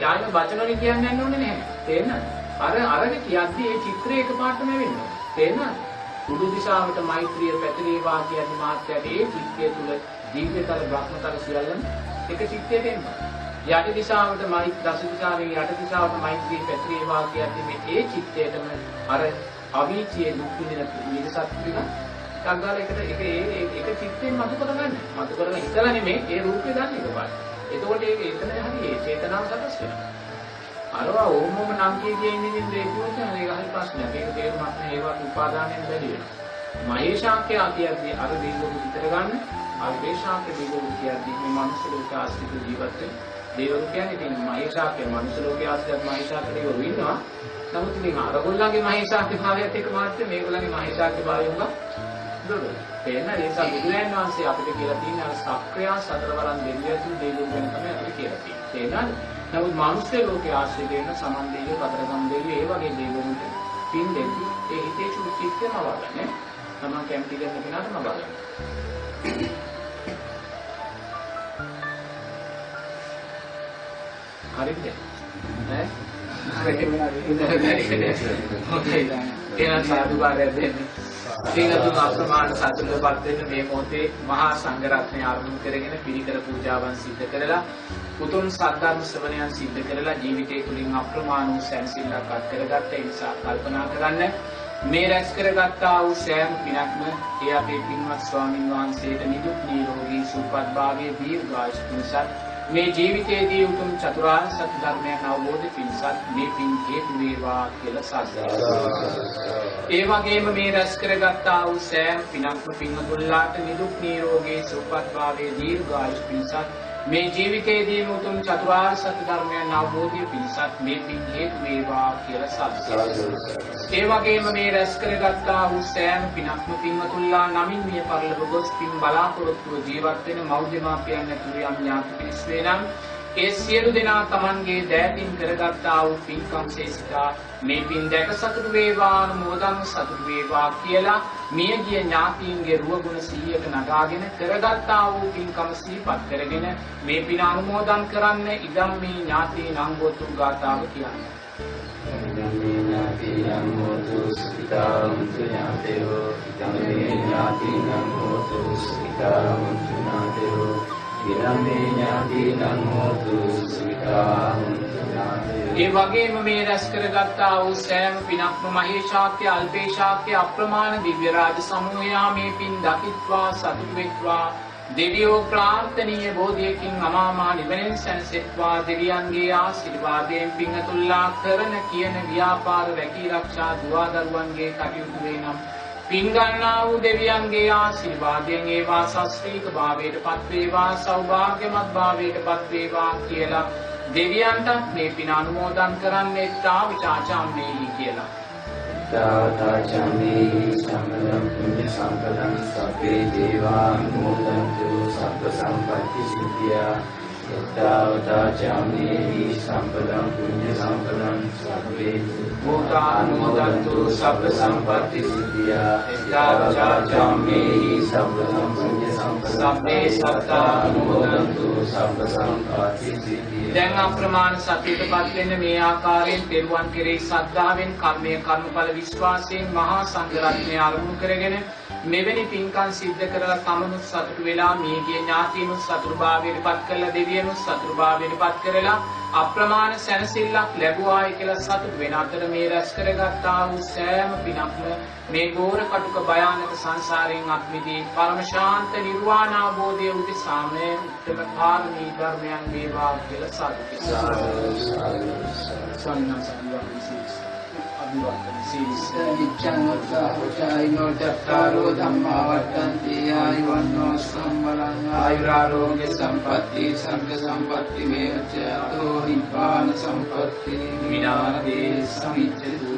යාළුවා වචන වලින් කියන්න යන්න ඕනේ නැහැ. තේරෙනවද? අර අරගෙන කියද්දි ඒ චිත්‍රය එකපාරටම වෙනවා. තේරෙනවද? උඩු දිශාවට මෛත්‍රිය පැතිරේවා කියන්නේ මාත්‍යාගේ ඒ චිත්තය තුල දීර්ඝතල බ්‍රහ්මතල සියල්ලම එක චිත්තයට එනවා. යට දිශාවට මෛත්‍රී දස දිශාවෙන් යට දිශාවට මෛත්‍රී පැතිරේවා කියන්නේ මේ ඒ චිත්තයටම අර අවීචයේ දුක් විඳින නිරසත් ටික සංගාල එකට එක ඒ එක චිත්තයෙන් මතු කරගන්න. මතු කරගෙන ඉතලා නෙමෙයි ඒ රූපේ ගන්න එකපාරට. එතකොට ඒක එතන හරි ඒ චේතනාව සකස් වෙනවා. අරවා ඕමම නම් කිය කිය ඉන්න ඉන්න ඒකුවට ඒක හරි ප්‍රශ්නයක්. ඒක තේරුමක් නෑ ඒවට උපාදානයෙන් බැරි වෙනවා. මහේශාක්‍ය කියද්දී අර දෙවිවරු විතර ගන්න අල්පේශාක්‍ය දෙවිවරු කියද්දී මේ මනුස්ස ලෝක ආශ්‍රිත ජීවත් වෙන දෙවිවරු කියන්නේ ඉතින් මහේශාක්‍ය මනුස්ස ලෝක ආශ්‍රිත මහේශාක්‍ය දෙවිවරු ඉන්නවා. නමුත් ඉතින් අරගොල්ලන්ගේ මහේශාක්‍ය භාවයත් එක්ක මාත්‍ය මේගොල්ලන්ගේ මහේශාක්‍ය භාවය උඟ දුරු. තේන්න ඒ නිසා බුදුරයන් වහන්සේ අපිට කියලා තියෙන අර සක්‍රියා සතරවරන් දෙවියන් දෙවිවරු ගැන තමයි අපිට කියලා තියෙන්නේ. තේන්නද? නමුත් මානුෂ්‍ය ලෝකයේ ආශ්‍රය කරන සමන් දෙවියෝ, කතරගම් දෙවියෝ, ඒ වගේ දෙවිවරුන්ට පින් දෙවි ඒ හිතේ චුතිත්‍යම වගන්නේ. තමන් කැමති දෙන්න කෙනාට නබගන්න. හරිද? ඈ? එහෙනම් සාදුකාරය දෙන්න. සීලතුන් අප්‍රමාණ සතුටපත් වෙන්න මේ මොහොතේ මහා සංඝරත්නය ආරම්භ කරගෙන පිළිකර පූජාවන් සිද්ධ කරලා උතුම් සද්ධර්ම ශ්‍රවණයන් සිද්ධ කරලා ජීවිතය තුළින් අප්‍රමාණ වූ සැනසෙල්ලක් අත් කරගත්ත නිසා කල්පනා කරන්න මේ රැස් කරගත්තා වූ සෑම පිනක්ම ඒ අපේ පින්වත් ස්වාමින් වහන්සේට නිදුක් නිරෝගී සුවපත් භාවයේ දීර්ඝායුෂ පිණිසත් මේ ජීවිතයේදී උතුම් චතුරාර්ය සත්‍ය ධර්මයන් අවබෝධ පිණිසත් මේ පින් හේතු වේවා කියලා සාදුකාරය. ඒ වගේම මේ රැස් කරගත්තා වූ සෑම පිනක්ම පින්වතුන්ලාට නිදුක් නිරෝගී සුවපත් භාවයේ දීර්ඝායුෂ පිණිසත් මේ ජීවිතයේදී උතුම් චතුරාර්ය සත්‍ය ධර්මයන් අවබෝධය පිණිසත් මේ පින් හේතු වේවා කියලා සාදුකාරය. ඒ වගේම මේ රැස් කරගත්තා වූ සෑම පිනක්ම පින්වතුන්ලා නමින් මිය පරලොව ගොස් පින් බලාපොරොත්තුව ජීවත් වෙන මෞර්යමාපියන් ඇතුළු යම් ඥාති පිරිස් වේ නම් ඒ සියලු දෙනා Tamanගේ දෑතින් කරගත්තා වූ පින්කම් සේසිතා මේ පින් දැක සතුටු වේවා අනුමෝදන් සතුටු වේවා කියලා මියගිය ඥාතීන්ගේ රුවගුණ 100ක නගාගෙන කරගත්තා වූ පින්කම සිහිපත් කරගෙන මේ පින අනුමෝදන් කරන්න ඉදම් මේ ඥාතීන් අංගෝතු ගාතාව කියන්නේ. ඥාතිනම් හෝතු සුඛිතාන්තු ඥාතයෝ ඉදමේ ඥාතිනම් හෝතු සුඛිතාන්තු ඥාතයෝ ඉදමේ ඥාතිනම් හෝතු සුඛිතාන්තු ඥාතයෝ ඒ වගේම මේ රැස් කරගත්තා වූ සෑම පිනක්ම මහේශාක්‍ය අල්පේශාක්‍ය අප්‍රමාණ දිව්‍ය රාජ සමූහයා මේ පින් දකිත්වා සතුටු වෙත්වා දෙවියෝ ප්‍රාර්ථනීය බෝධියකින් අමාමා නිවනෙන් සැනසෙත්වා දෙවියන්ගේ ආශිර්වාදයෙන් පිංහතුල්ලා කරන කියන ව්‍යාපාර රැකී රක්ෂා දුවා දරුවන්ගේ කටයුතු වේ නම් පින්ගන්නා වූ දෙවියන්ගේ ආශිර්වාදයෙන් ඒවා සස්ත්‍රීක භාවයට පත්වේවා සෞභාග්‍යමත් භාවයට පත්වේවා කියලා දෙවියන්ටත් මේ පින අනුමෝදන් කරන්නේ තා විචාචාම්මේහි කියලා. තාතාචමේ සම්මදම් පුඤ්ඤ සම්පදං සබ්බේ දේවානුමෝදන්තු සබ්බ සම්පත්ති සිද්ධියා යත්තාවතාචමේ සම්පදං පුඤ්ඤ සම්පදං සබ්බේ භූතානුමෝදන්තු සබ්බ සම්පත්ති සිද්ධියා. යත්තාවතාචමේ සබ්බ සම්පුඤ්ඤ සම්පදං සබ්බේ සත්තානුමෝදන්තු සබ්බ සම්පත්ති සිද්ධියා. දැන් අප්‍රමාණ සත්‍යයටපත් වෙන්න මේ ආකාරයෙන් පෙරුවන් කෙරෙහි ශ්‍රද්ධාවෙන් කර්මය කර්මඵල විශ්වාසයෙන් මහා සංඝරත්නය අරමුණු කරගෙන මෙවැනි පින්කම් සිද්ධ කරලා තමනුත් සතුටු වෙලා මියගිය ඥාතීනුත් සතුටුභාවයට පත් කරලා දෙවියනුත් සතුටුභාවයට පත් කරලා අප්‍රමාණ සැනසෙල්ලක් ලැබුවායි කියලා සතුටු වෙන අතර මේ රැස් කරගත්තා වූ සෑම පිනක්ම මේ ගෝර කටුක භයානක සංසාරයෙන් අත්මිදී පරම ශාන්ත නිර්වාණ අවබෝධය උදෙසාම උත්තර පාරමී ධර්මයන් වේවා කියලා සාදු. අභිවර්තන සීස් නිච්ඡං උත්සාහචායිනෝ චත්තාරෝ ධම්මා වර්තන්ති ආයුවන්නෝ සම්බලං ආයුරාරෝග්‍ය සම්පatti සංඝ සම්පatti මේච අතෝ නිපාන සම්පatti විනාදේ සමිච්ඡති